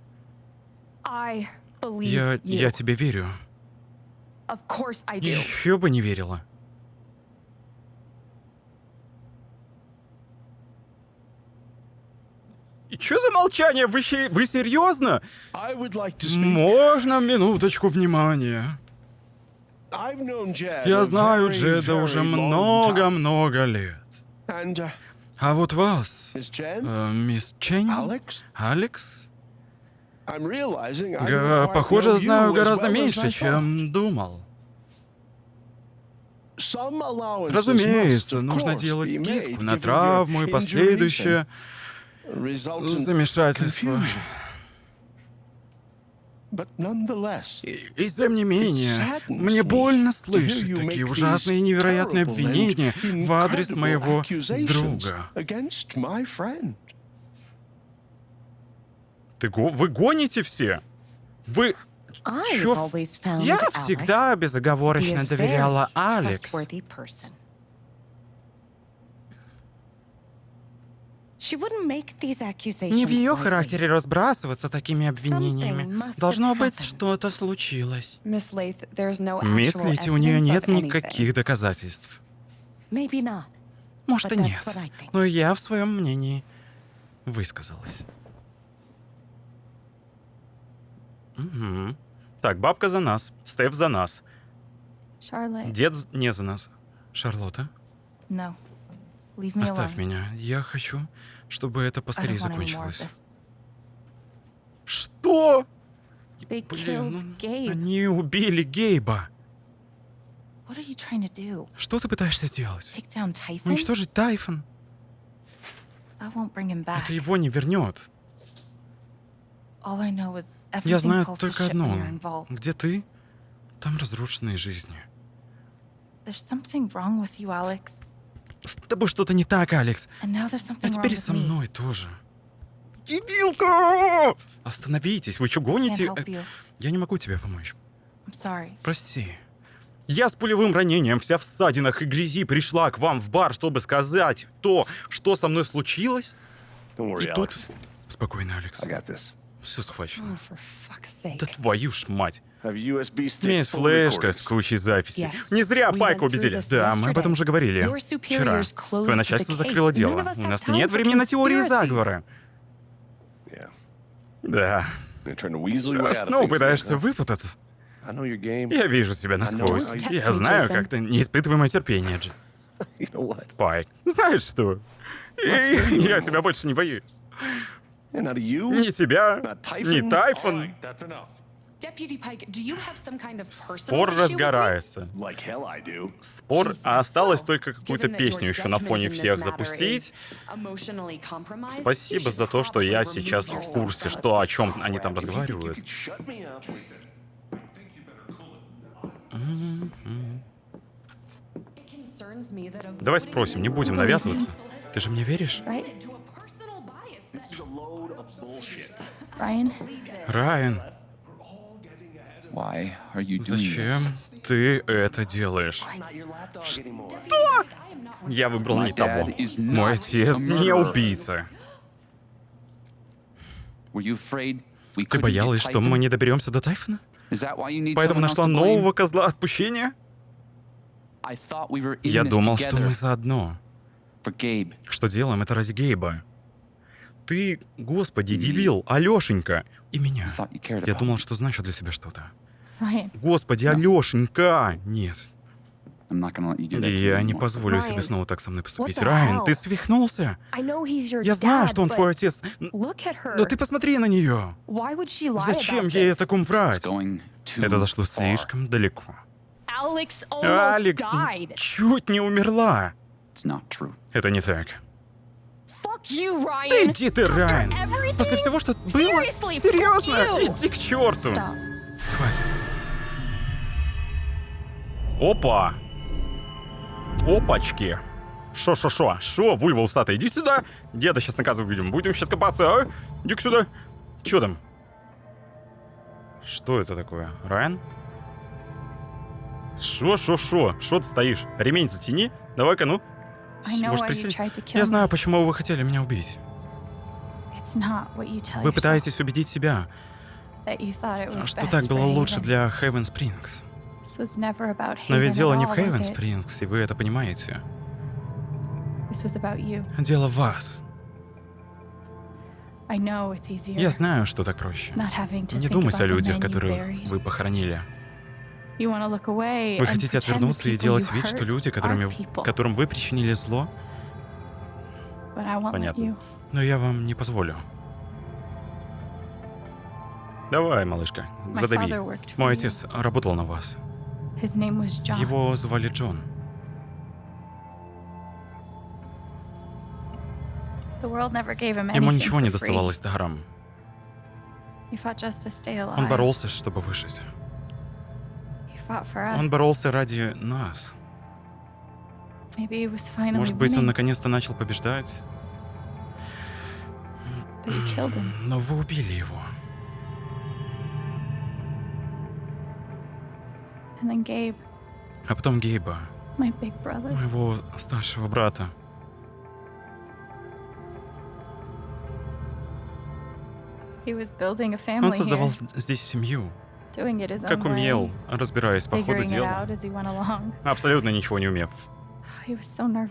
Я, я тебе верю. Еще бы не верила. И чё за молчание? Вы, вы серьезно? Можно минуточку внимания? Я знаю Джеда уже много-много лет. Uh, А вот вас, э, мисс Alex, Алекс, га- похоже, знаю гораздо меньше, чем думал. Разумеется, нужно делать скидку на травму и последующее замешательство. И, и тем не менее, мне больно слышать такие ужасные и невероятные обвинения в адрес моего друга. Ты го- вы гоните все? Вы... Чё? Я всегда безоговорочно доверяла Алекс. Не в ее характере разбрасываться такими обвинениями. Должно быть, что-то случилось. Мисс actual Лити, у нее evidence нет никаких доказательств. Может и нет. Но я в своем мнении высказалась. Мгм. Так, бабка за нас, Стеф за нас, дед не за нас. Шарлотта, No. Оставь меня. Я хочу, чтобы это поскорее закончилось. Что? Блин, ну, они убили Гейба. Что ты пытаешься сделать? Уничтожить Тайфон? Это его не вернет. Я знаю только одно. Где ты? Там разрушенные жизни. С тобой что-то не так, Алекс. А теперь со me. мной тоже. Дебилка! Остановитесь, вы что гоните? Э. Я не могу тебе помочь. Прости. Я с пулевым ранением, вся в ссадинах и грязи, пришла к вам в бар, чтобы сказать то, что со мной случилось. Worry, И тут... Alex. Спокойно, Алекс. Все схвачено. Oh. Да твою ж мать. Of флешка с кучей записей. Yes. Не зря Пайка убедили. Да, мы об этом уже говорили. Вчера. Твое начальство закрыло дело. У нас нет времени на теории заговора. Yeah. Да. Снова пытаешься выпутаться. Я вижу тебя насквозь. Я знаю, как ты не испытывай мое терпение, Джи. You know what? Пайк. Знаешь что? Я тебя больше не боюсь. Ни тебя, ни Typhon. Тайфон. That's enough. Deputy Pike, do you have some kind of personal Спор разгорается. like hell I do. Спор, а осталось только какую-то песню еще на фоне всех matter запустить. is emotionally compromised, Спасибо you за то, что я сейчас в курсе, что о чем они там разговаривают. could shut me up with It concerns me that a Давай спросим, не будем навязываться. Ты же мне веришь? Right? to зачем this? ты это делаешь? Not your lapdog anymore. Я выбрал не My того. dad is Мой not отец a не murderer. убийца. Were you afraid we Ты couldn't боялась, что мы не доберемся до Тайфона? Is that why you need Поэтому нашла нового козла отпущения? I thought we were in Я this думал, что together мы заодно. Что делаем это ради Гейба. Ты, господи, дебил, Алешенька. И меня. Я думал, что значу для себя что-то. Господи, Алешенька! Нет. Я не позволю себе снова так со мной поступить. Райан, ты свихнулся? Я знаю, что он твой отец. Но ты посмотри на нее. Зачем ей о таком врать? Это зашло слишком далеко. Алекс чуть не умерла. Это не так. Fuck you, Да Ryan. Иди ты, Райан. После всего, что было? Серьезно? Иди к черту. Хватит. Опа! Опачки! Шо-шо-шо? Шо, вульва усатая, иди сюда! Деда сейчас наказывать будем. Будем сейчас копаться, а? иди сюда. Чё там? Что это такое? Райан? Шо, шо, шо? Шо ты стоишь? Ремень затяни. Давай-ка, ну. Может, kill Я знаю, почему вы хотели меня убить. Вы пытаетесь убедить себя, что так было лучше для Хейвен Спрингс. Но ведь дело не в Хейвен? Спрингс, и вы это понимаете. Дело в вас. Я знаю, что так проще. Не думать о людях, которых вы похоронили. Вы хотите отвернуться и делать вид, что люди, которыми, которым вы причинили зло, Понятно. но я вам не позволю. Давай, малышка, задави. Мой отец работал на вас. Его звали Джон. Ему ничего не доставалось даром. Он боролся, чтобы выжить. Он боролся ради нас. Может быть, он наконец-то начал побеждать, но вы убили его. А потом Гейба, моего старшего брата. Он создавал здесь семью, как умел, разбираясь по ходу дела. Абсолютно ничего не умев.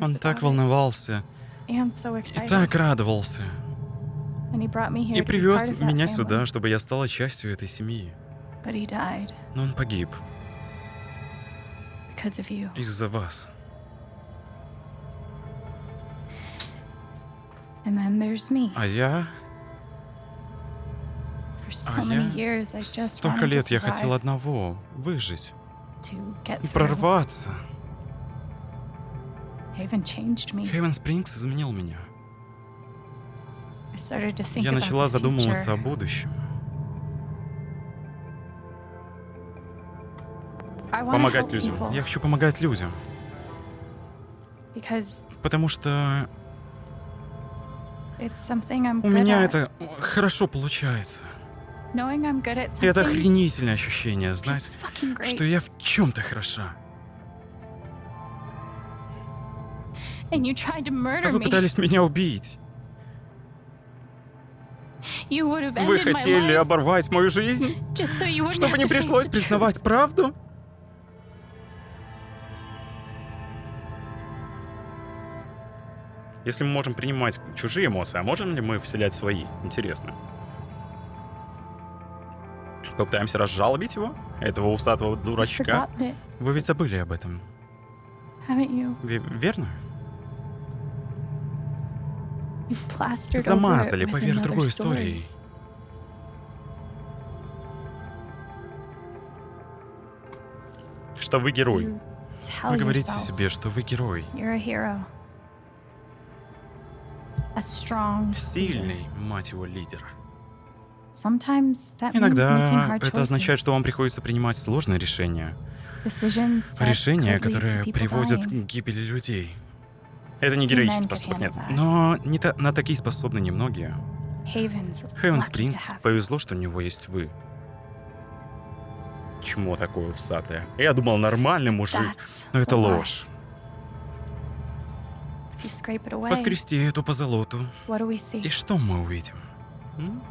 Он так волновался и так радовался. И привез меня сюда, чтобы я стала частью этой семьи. Но он погиб из-за вас. А я... А я... Столько лет я хотел одного — выжить, прорваться. Хейвен Спрингс изменил меня. Я начала задумываться о будущем. Помогать людям. Я хочу помогать людям. Потому что у меня это хорошо получается. Это охренительное ощущение, знать, что я в чем-то хороша. А вы пытались меня убить. Вы хотели оборвать мою жизнь, чтобы не пришлось признавать правду? Если мы можем принимать чужие эмоции, а можем ли мы вселять свои? Интересно. Попытаемся разжалобить его? Этого усатого дурачка? Вы ведь забыли об этом, верно? Замазали поверх другой истории. Что вы герой. Вы говорите себе, что вы герой. Сильный, мать его, лидер. Иногда это означает, что вам приходится принимать сложные решения. Решения, которые приводят к гибели людей. Это не героический поступок, нет. Но не та- на такие способны немногие. Хейвен Спрингс повезло, что у него есть вы. Чмо такое усатое. Я думал, нормальный мужик. Но это ложь. Поскрести эту позолоту. И что мы увидим? М?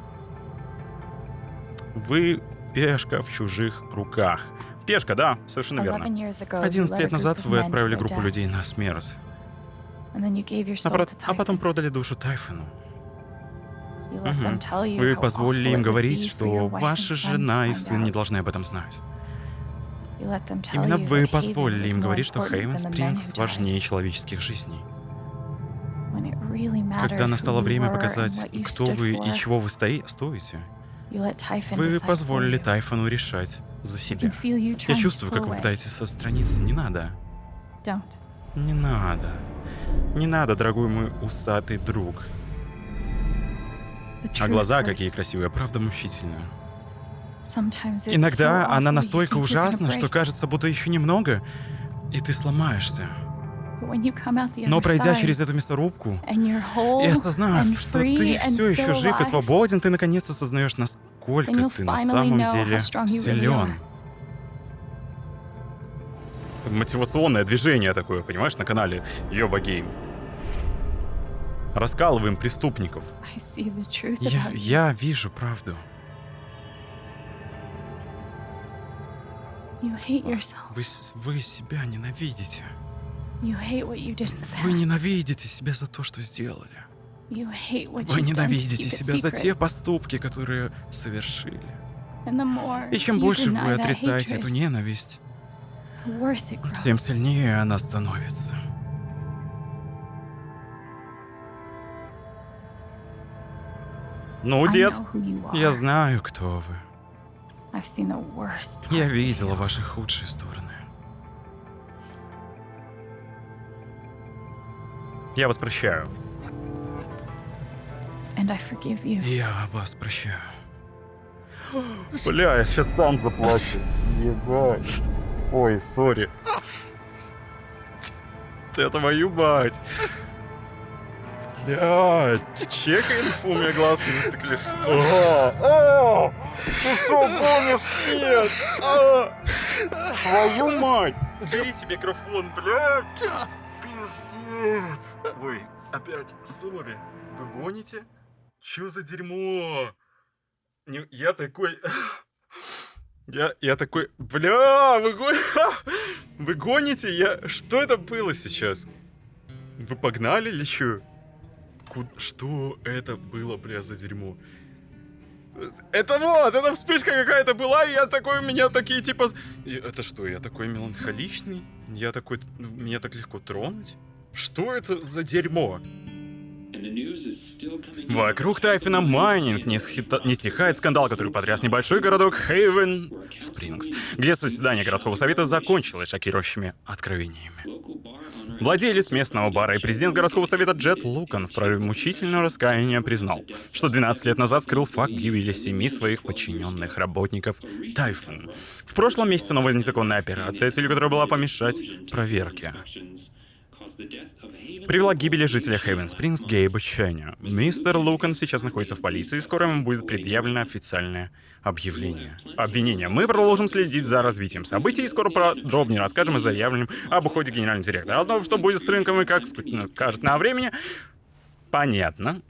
Вы пешка в чужих руках. Пешка, да, совершенно верно. 11 years ago, you 11 led a лет назад вы отправили группу людей на смерть, а, а потом продали душу Тайфону. You Вы позволили им говорить, что ваша жена и сын не должны об этом знать. Именно вы позволили им говорить, что Хейвен Спрингс важнее человеческих жизней. Когда настало время показать, кто вы и чего вы стои, стоите, вы позволили. Тайфону решать за себя. Я чувствую, как вы пытаетесь отстраниться. Не надо. Не надо. Не надо, дорогой мой усатый друг. А глаза какие красивые, правда мучительно. Иногда она настолько ужасна, что кажется, будто еще немного, и ты сломаешься. Но пройдя через эту мясорубку и осознав, что ты все еще жив и свободен, ты наконец осознаешь, насколько ты на самом деле силен. Это мотивационное движение такое, понимаешь, на канале Йоба Гейм. Раскалываем преступников. Я, я вижу правду. Yourself. Вы, вы себя ненавидите. Вы ненавидите себя за то, что сделали. Вы ненавидите себя за те поступки, которые совершили. И чем больше вы отрицаете эту ненависть, тем сильнее она становится. Ну, дед, я знаю, кто вы. Я видела ваши худшие стороны. Я вас прощаю. Я вас прощаю. Бля, я сейчас сам заплачу. Ебать. Ой, сори. Ты твою мать. Блядь, чекай инфу, у меня глаз не зациклился. О, о, ты что, гонишь? Нет. А, твою мать. Уберите микрофон, блядь. Пиздец. Ой, опять, сори. Вы гоните? Чё за дерьмо? Не- я такой... Я, я такой... Бля, вы, вы гоните? Я... Что это было сейчас? Вы погнали или чё? Ку- Что это было, бля, за дерьмо? Это вот, это вспышка какая-то была, и я такой, у меня такие типа... И Это что, я такой меланхоличный? Я такой... ну, Меня так легко тронуть? Что это за дерьмо? Вокруг Тайфина Майнинг не, схита- не стихает скандал, который потряс небольшой городок Хейвен Спрингс, где заседание городского совета закончилось шокирующими откровениями. Владелец местного бара и президент городского совета Джет Лукан в прорыве мучительного раскаяния признал, что 12 лет назад скрыл факт гибели семи своих подчиненных работников Тайфун. В прошлом месяце новая незаконная операция, целью которой была помешать проверке привела к гибели жителя Хейвен Спрингс Гейба Ченя. Мистер Лукан сейчас находится в полиции, и скоро ему будет предъявлено официальное объявление. Обвинение. Мы продолжим следить за развитием событий и скоро подробнее расскажем о заявленном об уходе генерального директора. О том, что будет с рынком и как ск- скажет на времени. Понятно.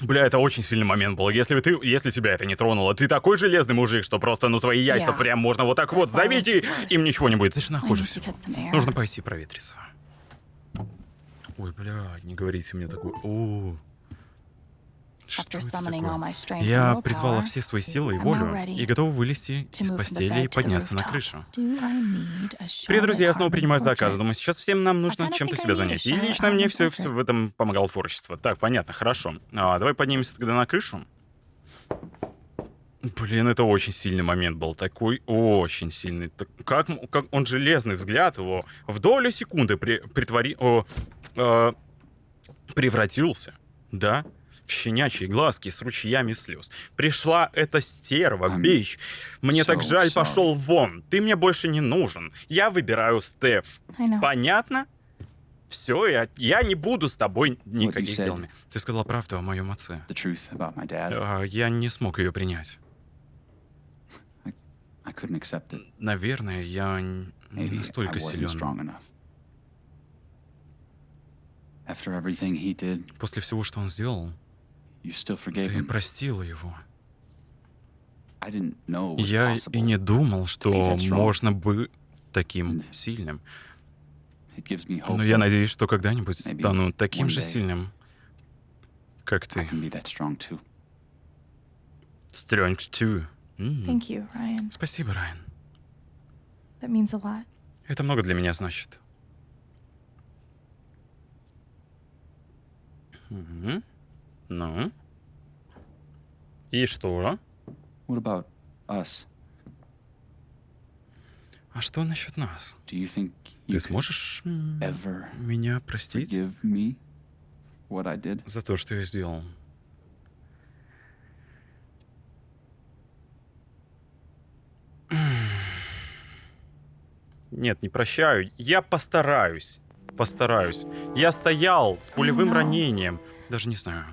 Бля, это очень сильный момент был. Если ты, если тебя это не тронуло, ты такой железный мужик, что просто, ну, твои яйца Yeah. прям можно вот так вот сдавить, и им ничего не будет. I хуже всего. Нужно пойти проветриться. Ой, бля, не говорите мне такое. О, что это такое? Я призвала все свои силы и волю и готова вылезти из постели и подняться на крышу. Привет, друзья, я снова принимаю заказы. Думаю, сейчас всем нам нужно чем-то себя занять. И лично мне все, все в этом помогало творчество. Так, понятно, хорошо. А, давай поднимемся тогда на крышу. Блин, это очень сильный момент был. Такой очень сильный. Так- Как, как он железный взгляд его в долю секунды при, притвори, о, э, превратился, да, в щенячьи глазки с ручьями слез. Пришла эта стерва, I'm бич. Мне так so жаль, sorry. пошел вон. Ты мне больше не нужен. Я выбираю Стеф. Понятно? Все, я, я не буду с тобой никаких делами. Ты сказала правду о моем отце. А, я не смог ее принять. I couldn't accept it. Наверное, я не настолько силен. После всего, что он сделал, ты простила его. Я и не думал, что можно быть таким сильным. Но я надеюсь, что когда-нибудь стану таким же сильным, как ты. strong too. Strength 2. Thank you, Ryan. Спасибо, Райан. That means a lot. Это много для меня значит. Мгм. Ну? И что? What about us? А что насчет нас? Do you think you Ты сможешь ever меня простить forgive me what I did? за то, что я сделал? Нет, не прощаю. Я постараюсь. Постараюсь. Я стоял с пулевым ранением. Даже не знаю.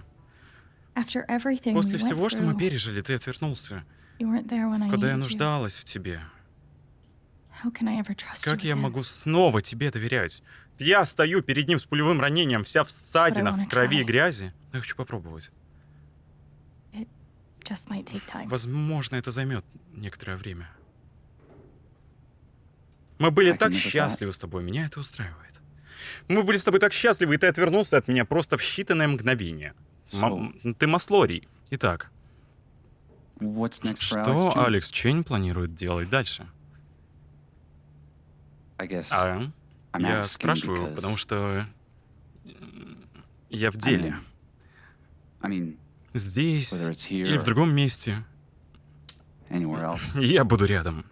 После всего, что мы пережили, ты отвернулся, когда я нуждалась в тебе. Как я могу снова тебе доверять? Я стою перед ним с пулевым ранением, вся в ссадинах, в крови и грязи. Я хочу попробовать. Возможно, это займет некоторое время. Мы были так счастливы с тобой, меня это устраивает. Мы были с тобой так счастливы, и ты отвернулся от меня просто в считанные мгновения. М- ты Маслорий. Итак, что? Алекс Чейн планирует делать дальше? А, я спрашиваю, потому что м, я в деле. Здесь или в другом месте. Я буду рядом,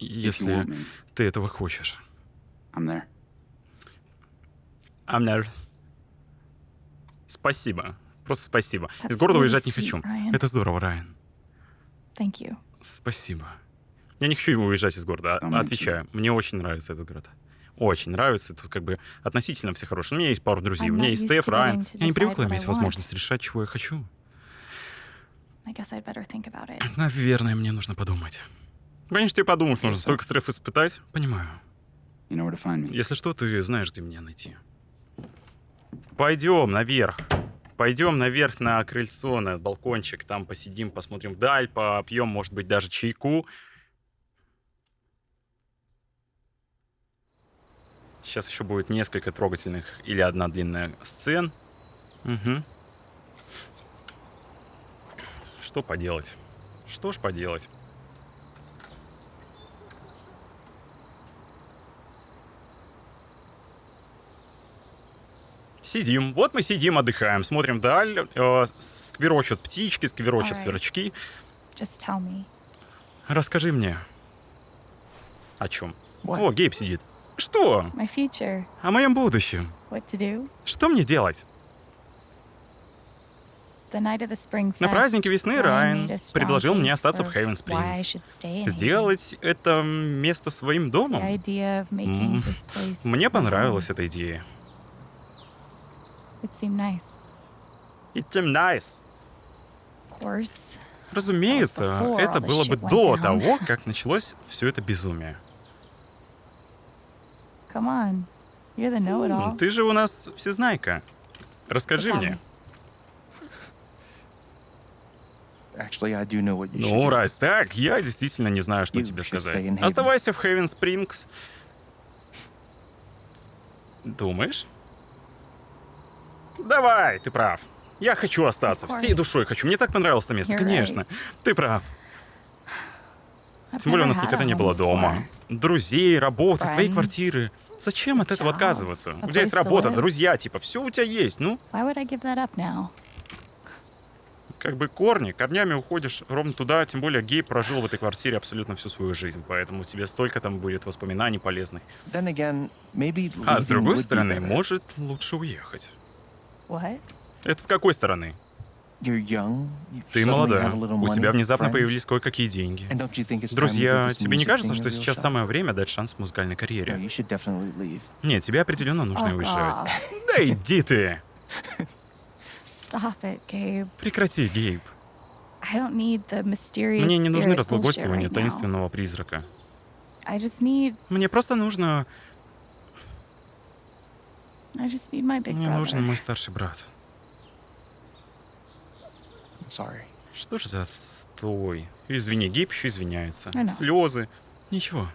если ты этого хочешь. I'm there. Амнер. Спасибо. Просто спасибо. Из That's города really уезжать не хочу. Ryan. Это здорово, Райан. Thank you. Спасибо. Я не хочу уезжать из города, а- отвечаю. Мне очень нравится этот город. Очень нравится. Тут как бы относительно все хорошие. У меня есть пару друзей. I'm У меня есть Стеф, Райан. Я не привыкла иметь возможность решать, чего я хочу. Наверное, мне нужно подумать. Конечно, тебе подумать нужно. Столько стресс испытать. Понимаю. Если что, ты знаешь, где меня найти. Пойдем наверх. Пойдем наверх на крыльцо, на балкончик. Там посидим, посмотрим вдаль, попьем, может быть, даже чайку. Сейчас еще будет несколько трогательных или одна длинная сцен. Угу. Что поделать? Что ж поделать? Сидим. Вот мы сидим, отдыхаем, смотрим вдаль. Э, скверочут птички, скверочут Alright. сверчки. Just tell me. Расскажи мне. О чем? О, Гейб сидит. Что? My future. О моем будущем. What to do? Что мне делать? The night of the spring На fest, празднике весны Райан предложил мне остаться в Хейвен Спрингс. Сделать это место своим The домом. idea of making this place Мне понравилась эта идея. It seemed nice. It's nice. Of course. Разумеется, before это было бы до того, как началось все это безумие. Come on. You're the know-it-all. Ты же у нас всезнайка. Расскажи мне. Ну, раз так, я действительно не знаю, что тебе сказать. Оставайся в Хейвен Спрингс. Думаешь? Давай, ты прав. Я хочу остаться, всей душой хочу. Мне так понравилось это место, конечно. Ты прав. Тем более у нас никогда не было дома. Друзей, работы, своей квартиры. Зачем от этого отказываться? У тебя есть работа, друзья, типа, все у тебя есть. Ну, как бы корни, корнями уходишь ровно туда, тем более Гей прожил в этой квартире абсолютно всю свою жизнь, поэтому тебе столько там будет воспоминаний полезных. А с другой стороны, может лучше уехать. What? Это с какой стороны? Ты молодая, у тебя внезапно появились кое-какие деньги. Друзья, тебе не кажется, что сейчас самое время дать шанс музыкальной карьере? Нет, тебе определенно нужно уезжать. Да иди ты! Прекрати, Гейб. Мне не нужны разглагольствования таинственного призрака. Мне просто нужно... I just need my big Мне brother. нужен мой старший брат. I'm sorry. Что ж за стой? Извини, Гейб еще извиняется. Слезы. Ничего.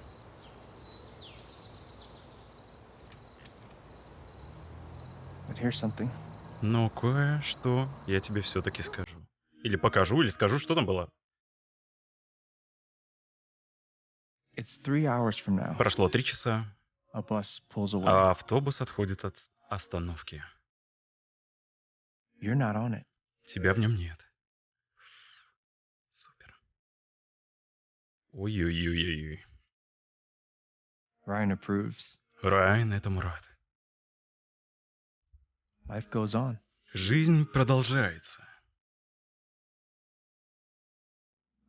Но кое-что я тебе все-таки скажу. Или покажу, или скажу, что там было. It's three hours from now. Прошло три часа, A bus pulls away. а автобус отходит от остановки. You're not on it. Тебя в нем нет. Супер. Ой-ой-ой-ой. Ryan approves. Райан этому рад. Life goes on. Жизнь продолжается.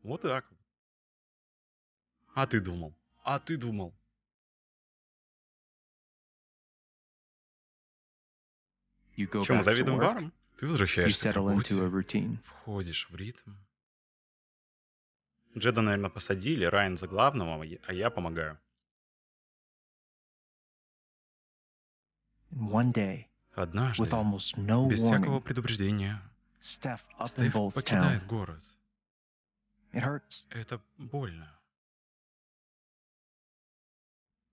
Вот так. А ты думал? А ты думал? Чем work. баром? Ты возвращаешься к работе, входишь в ритм. Джеда, наверное, посадили, Райан за главного, а я помогаю. One day, Однажды, без всякого предупреждения, Стеф покидает город. Это больно.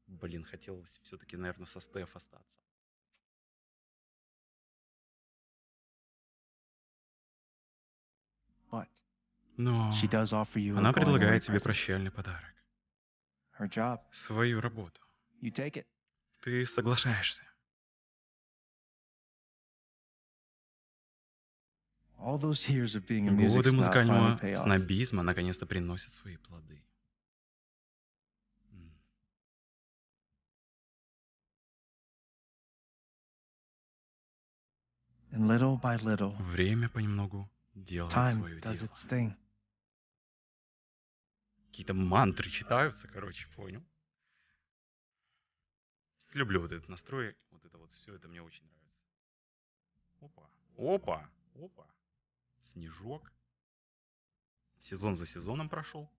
Блин, хотелось все-таки, наверное, со Стеф остаться. Но она предлагает тебе прощальный подарок. Свою работу. Ты соглашаешься. Годы музыкального снобизма наконец-то приносят свои плоды. Время понемногу делает свое дело. Какие-то мантры читаются, короче, понял. Люблю вот этот настрой, вот это вот все, это мне очень нравится. Опа, опа, опа. Снежок. Сезон за сезоном прошел.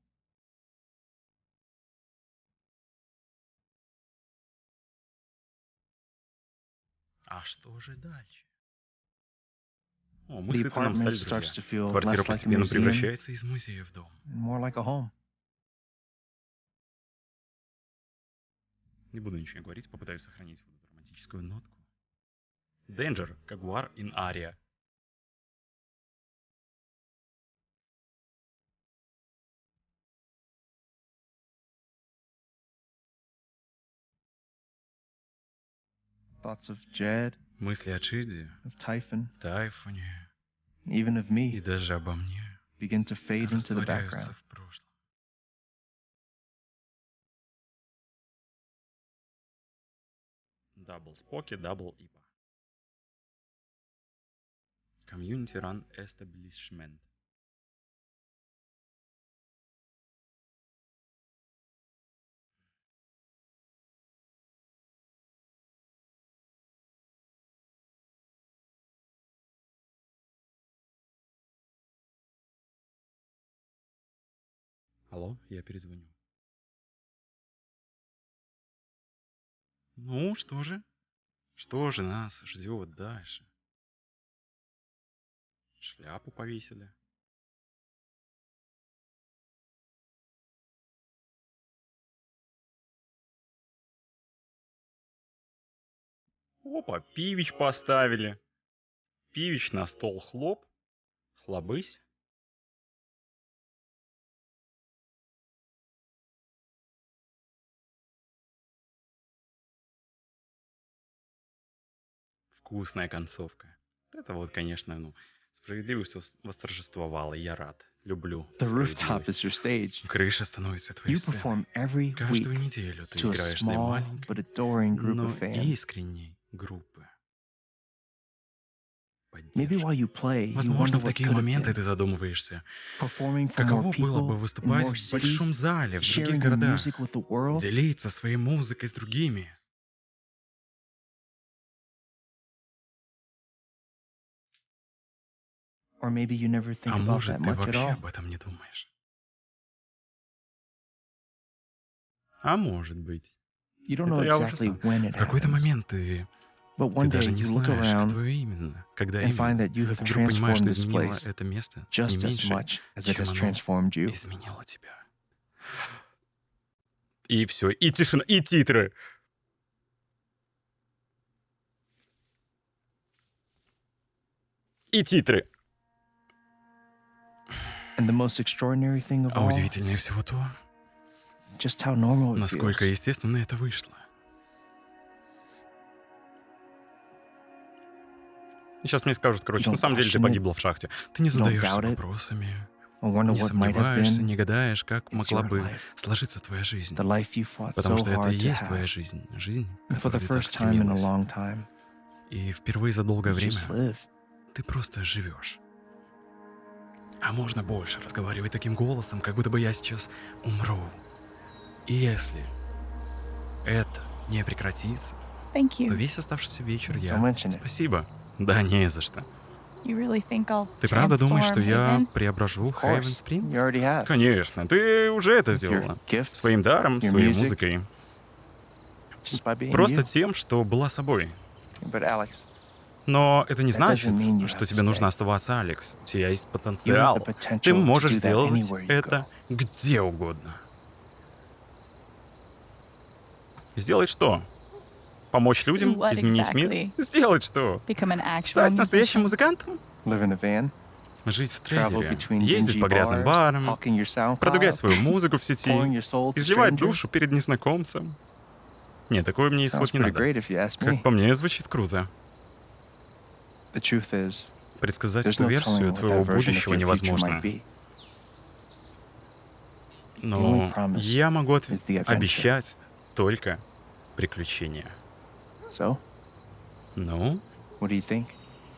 А что же дальше? О, мы с Итаном стали друзья. Квартира постепенно превращается из музея в дом. Не буду ничего говорить, попытаюсь сохранить вот эту романтическую нотку. Danger, Кагуар in Aria. Thoughts of Jed, Мысли о Чиде, of Typhon, Тайфуне even of и me даже обо мне begin to fade into the background. в прошлом. Дабл Споки, Дабл Ипа. Community Run Establishment. Алло, я перезвоню. Ну, что же? Что же нас ждет дальше? Шляпу повесили. Опа, пивич поставили. Пивич на стол хлоп. Хлобысь. Вкусная концовка. Это вот, конечно, ну, справедливость вос- восторжествовала, и я рад. Люблю The rooftop is your stage. Крыша становится твоей You сценой. perform every Каждую неделю ты играешь для маленькой, но искренней группы. Maybe while you play, you Возможно, wonder в такие моменты ты задумываешься, каково было бы выступать в большом зале, в других городах, делиться своей музыкой с другими. Or maybe you never think А about может, that ты much at вообще all. об этом не думаешь. А может быть. You don't know Это я уже exactly сам. when it В какой-то happens, момент ты, but ты one day даже не you look знаешь, around кто именно, когда and find именно. that you have Вдруг понимаешь, transformed что this изменило place это место не just as меньше, much as it чем has оно transformed you. изменило тебя. И все, и тишина, и титры. И титры. А all, удивительнее всего то, just how normal it насколько feels. естественно это вышло. Сейчас мне скажут, короче, на самом деле ты погибла в шахте. Ты не задаешься вопросами, не сомневаешься, не гадаешь, как могла бы сложиться твоя жизнь. Потому что это и есть твоя жизнь. Жизнь, которой ты так стремилась. И впервые за долгое время ты просто живешь. А можно больше разговаривать таким голосом, как будто бы я сейчас умру. И если это не прекратится, Thank то you. весь оставшийся вечер я... Спасибо. Да, не за что. You really think I'll Ты правда думаешь, что я преображу Хейвен Спрингс? Конечно, ты уже это сделала. Своим даром, своей music. музыкой. Просто you. тем, что была собой. But Alex, Но это не значит, что тебе нужно оставаться, Алекс. У тебя есть потенциал. Ты можешь сделать это где угодно. Сделать что? Помочь людям? изменить мир? Сделать что? Стать настоящим музыкантом? Жить в трейлере, ездить по грязным барам, продвигать свою музыку в сети, изливать душу перед незнакомцем. Нет, такое мне Sounds исход не надо. Как по мне, звучит круто. Предсказать эту версию твоего будущего невозможно. Но я могу отв- обещать только приключения. So, Ну,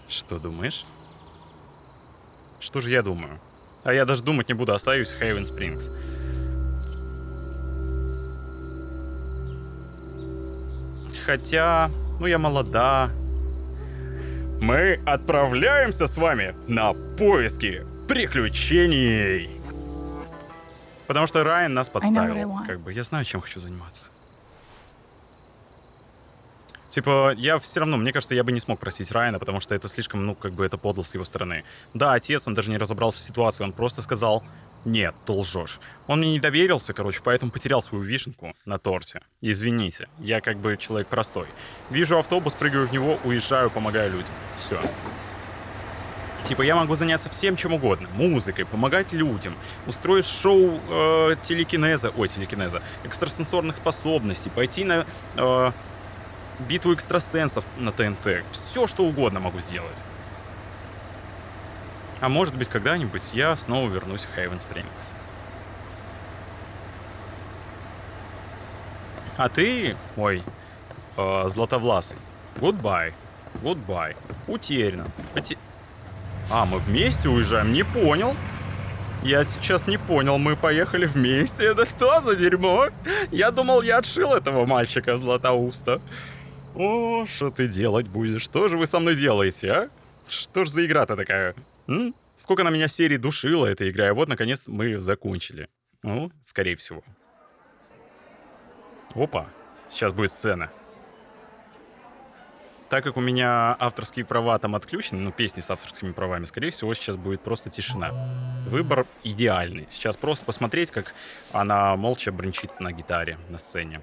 что думаешь? Что же я думаю? А я даже думать не буду, остаюсь в Хейвен Спрингс. Хотя, ну я молода. Мы отправляемся с вами на поиски приключений. Потому что Райан нас подставил. Как бы я знаю, чем хочу заниматься. Типа, я все равно, мне кажется, я бы не смог простить Райана, потому что это слишком, ну, как бы это подло с его стороны. Да, отец, он даже не разобрался в ситуации, он просто сказал, нет, ты лжешь. Он мне не доверился, короче, поэтому потерял свою вишенку на торте. Извините, я как бы человек простой. Вижу автобус, прыгаю в него, уезжаю, помогаю людям. Все. Типа я могу заняться всем чем угодно. Музыкой, помогать людям, устроить шоу э, телекинеза, ой, телекинеза, экстрасенсорных способностей, пойти на э, битву экстрасенсов на ТНТ. Все, что угодно могу сделать. А может быть, когда-нибудь я снова вернусь в Хейвен Спрингс. А ты, ой, э, златовласый, goodbye, goodbye, утеряно. Поте- А, мы вместе уезжаем? Не понял. Я сейчас не понял, мы поехали вместе. Это что за дерьмо? Я думал, я отшил этого мальчика Златоуста. О, что ты делать будешь? Что же вы со мной делаете, а? Что ж за игра-то такая? М? Сколько на меня серий душила эта игра, и вот, наконец, мы ее закончили. Ну, скорее всего. Опа, сейчас будет сцена. Так как у меня авторские права там отключены, ну, песни с авторскими правами, скорее всего, сейчас будет просто тишина. Выбор идеальный. Сейчас просто посмотреть, как она молча брончит на гитаре на сцене.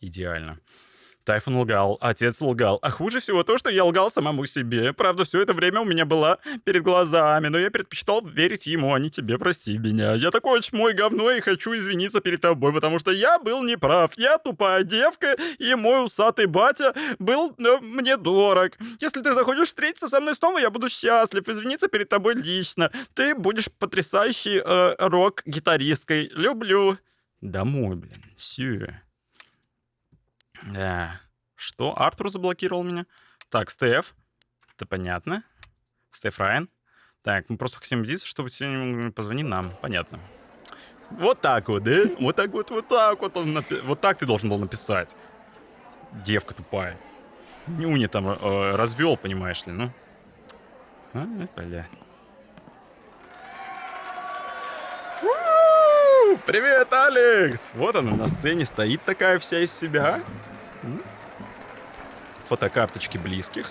Идеально. Тайфун лгал, отец лгал, а хуже всего то, что я лгал самому себе. Правда, все это время у меня была перед глазами, но я предпочитал верить ему, а не тебе, прости меня. Я такой чмой говно и хочу извиниться перед тобой, потому что я был неправ. Я тупая девка, и мой усатый батя был э, мне дорог. Если ты захочешь встретиться со мной снова, я буду счастлив извиниться перед тобой лично. Ты будешь потрясающей э, рок-гитаристкой. Люблю. Домой, блин. Все. Да. Что? Артур заблокировал меня? Так, Стеф. Это понятно. Стеф Райан. Так, мы просто хотим убедиться, чтобы тебе позвони нам. Понятно. Вот так вот, да? Вот так вот, вот так вот он напи- Вот так ты должен был написать. Девка тупая. Нюни там э, развел, понимаешь ли, ну. А, бля. Привет, Алекс! Вот она на сцене стоит такая вся из себя. Фотокарточки близких.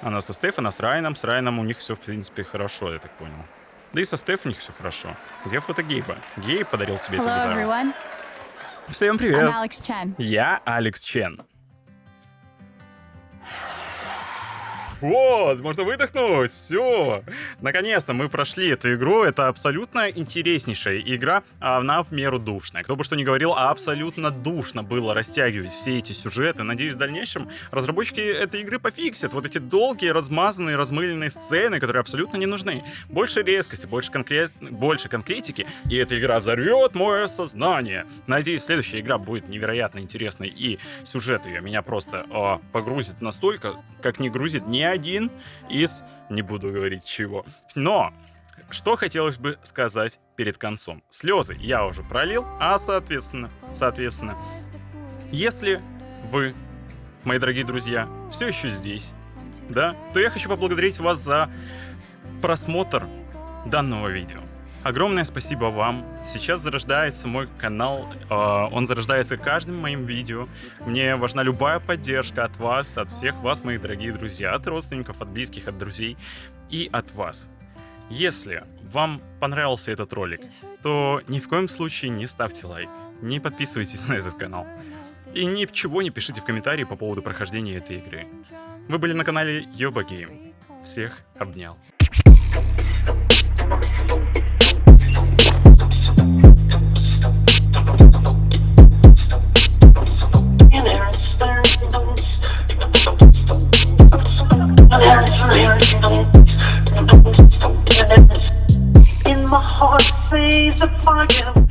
Она со Стеф, она с Райаном. С Райаном у них все, в принципе, хорошо, я так понял. Да и со Стеф у них все хорошо. Где фото Гейба? Гейб подарил себе эту Hello, гитару. everyone. Всем I'm привет! Alex Chen. Я Алекс Чен. Вот, можно выдохнуть, все. Наконец-то мы прошли эту игру. Это абсолютно интереснейшая игра, а она в меру душная. Кто бы что ни говорил, а абсолютно душно было растягивать все эти сюжеты. Надеюсь, в дальнейшем разработчики этой игры пофиксят вот эти долгие, размазанные, размыленные сцены, которые абсолютно не нужны. Больше резкости, больше, конкрет... больше конкретики, и эта игра взорвет мое сознание. Надеюсь, следующая игра будет невероятно интересной, и сюжет ее меня просто э, погрузит настолько, как не грузит ни один из, не буду говорить чего. Но что хотелось бы сказать перед концом? Слезы я уже пролил, а соответственно, соответственно, если вы, мои дорогие друзья, все еще здесь, да, то я хочу поблагодарить вас за просмотр данного видео. Огромное спасибо вам. Сейчас зарождается мой канал. Э, он зарождается каждым моим видео. Мне важна любая поддержка от вас, от всех вас, мои дорогие друзья, от родственников, от близких, от друзей и от вас. Если вам понравился этот ролик, то ни в коем случае не ставьте лайк, не подписывайтесь на этот канал. И ничего не пишите в комментарии по поводу прохождения этой игры. Вы были на канале Йоба Гейм. Всех обнял. In my heart, says the fire.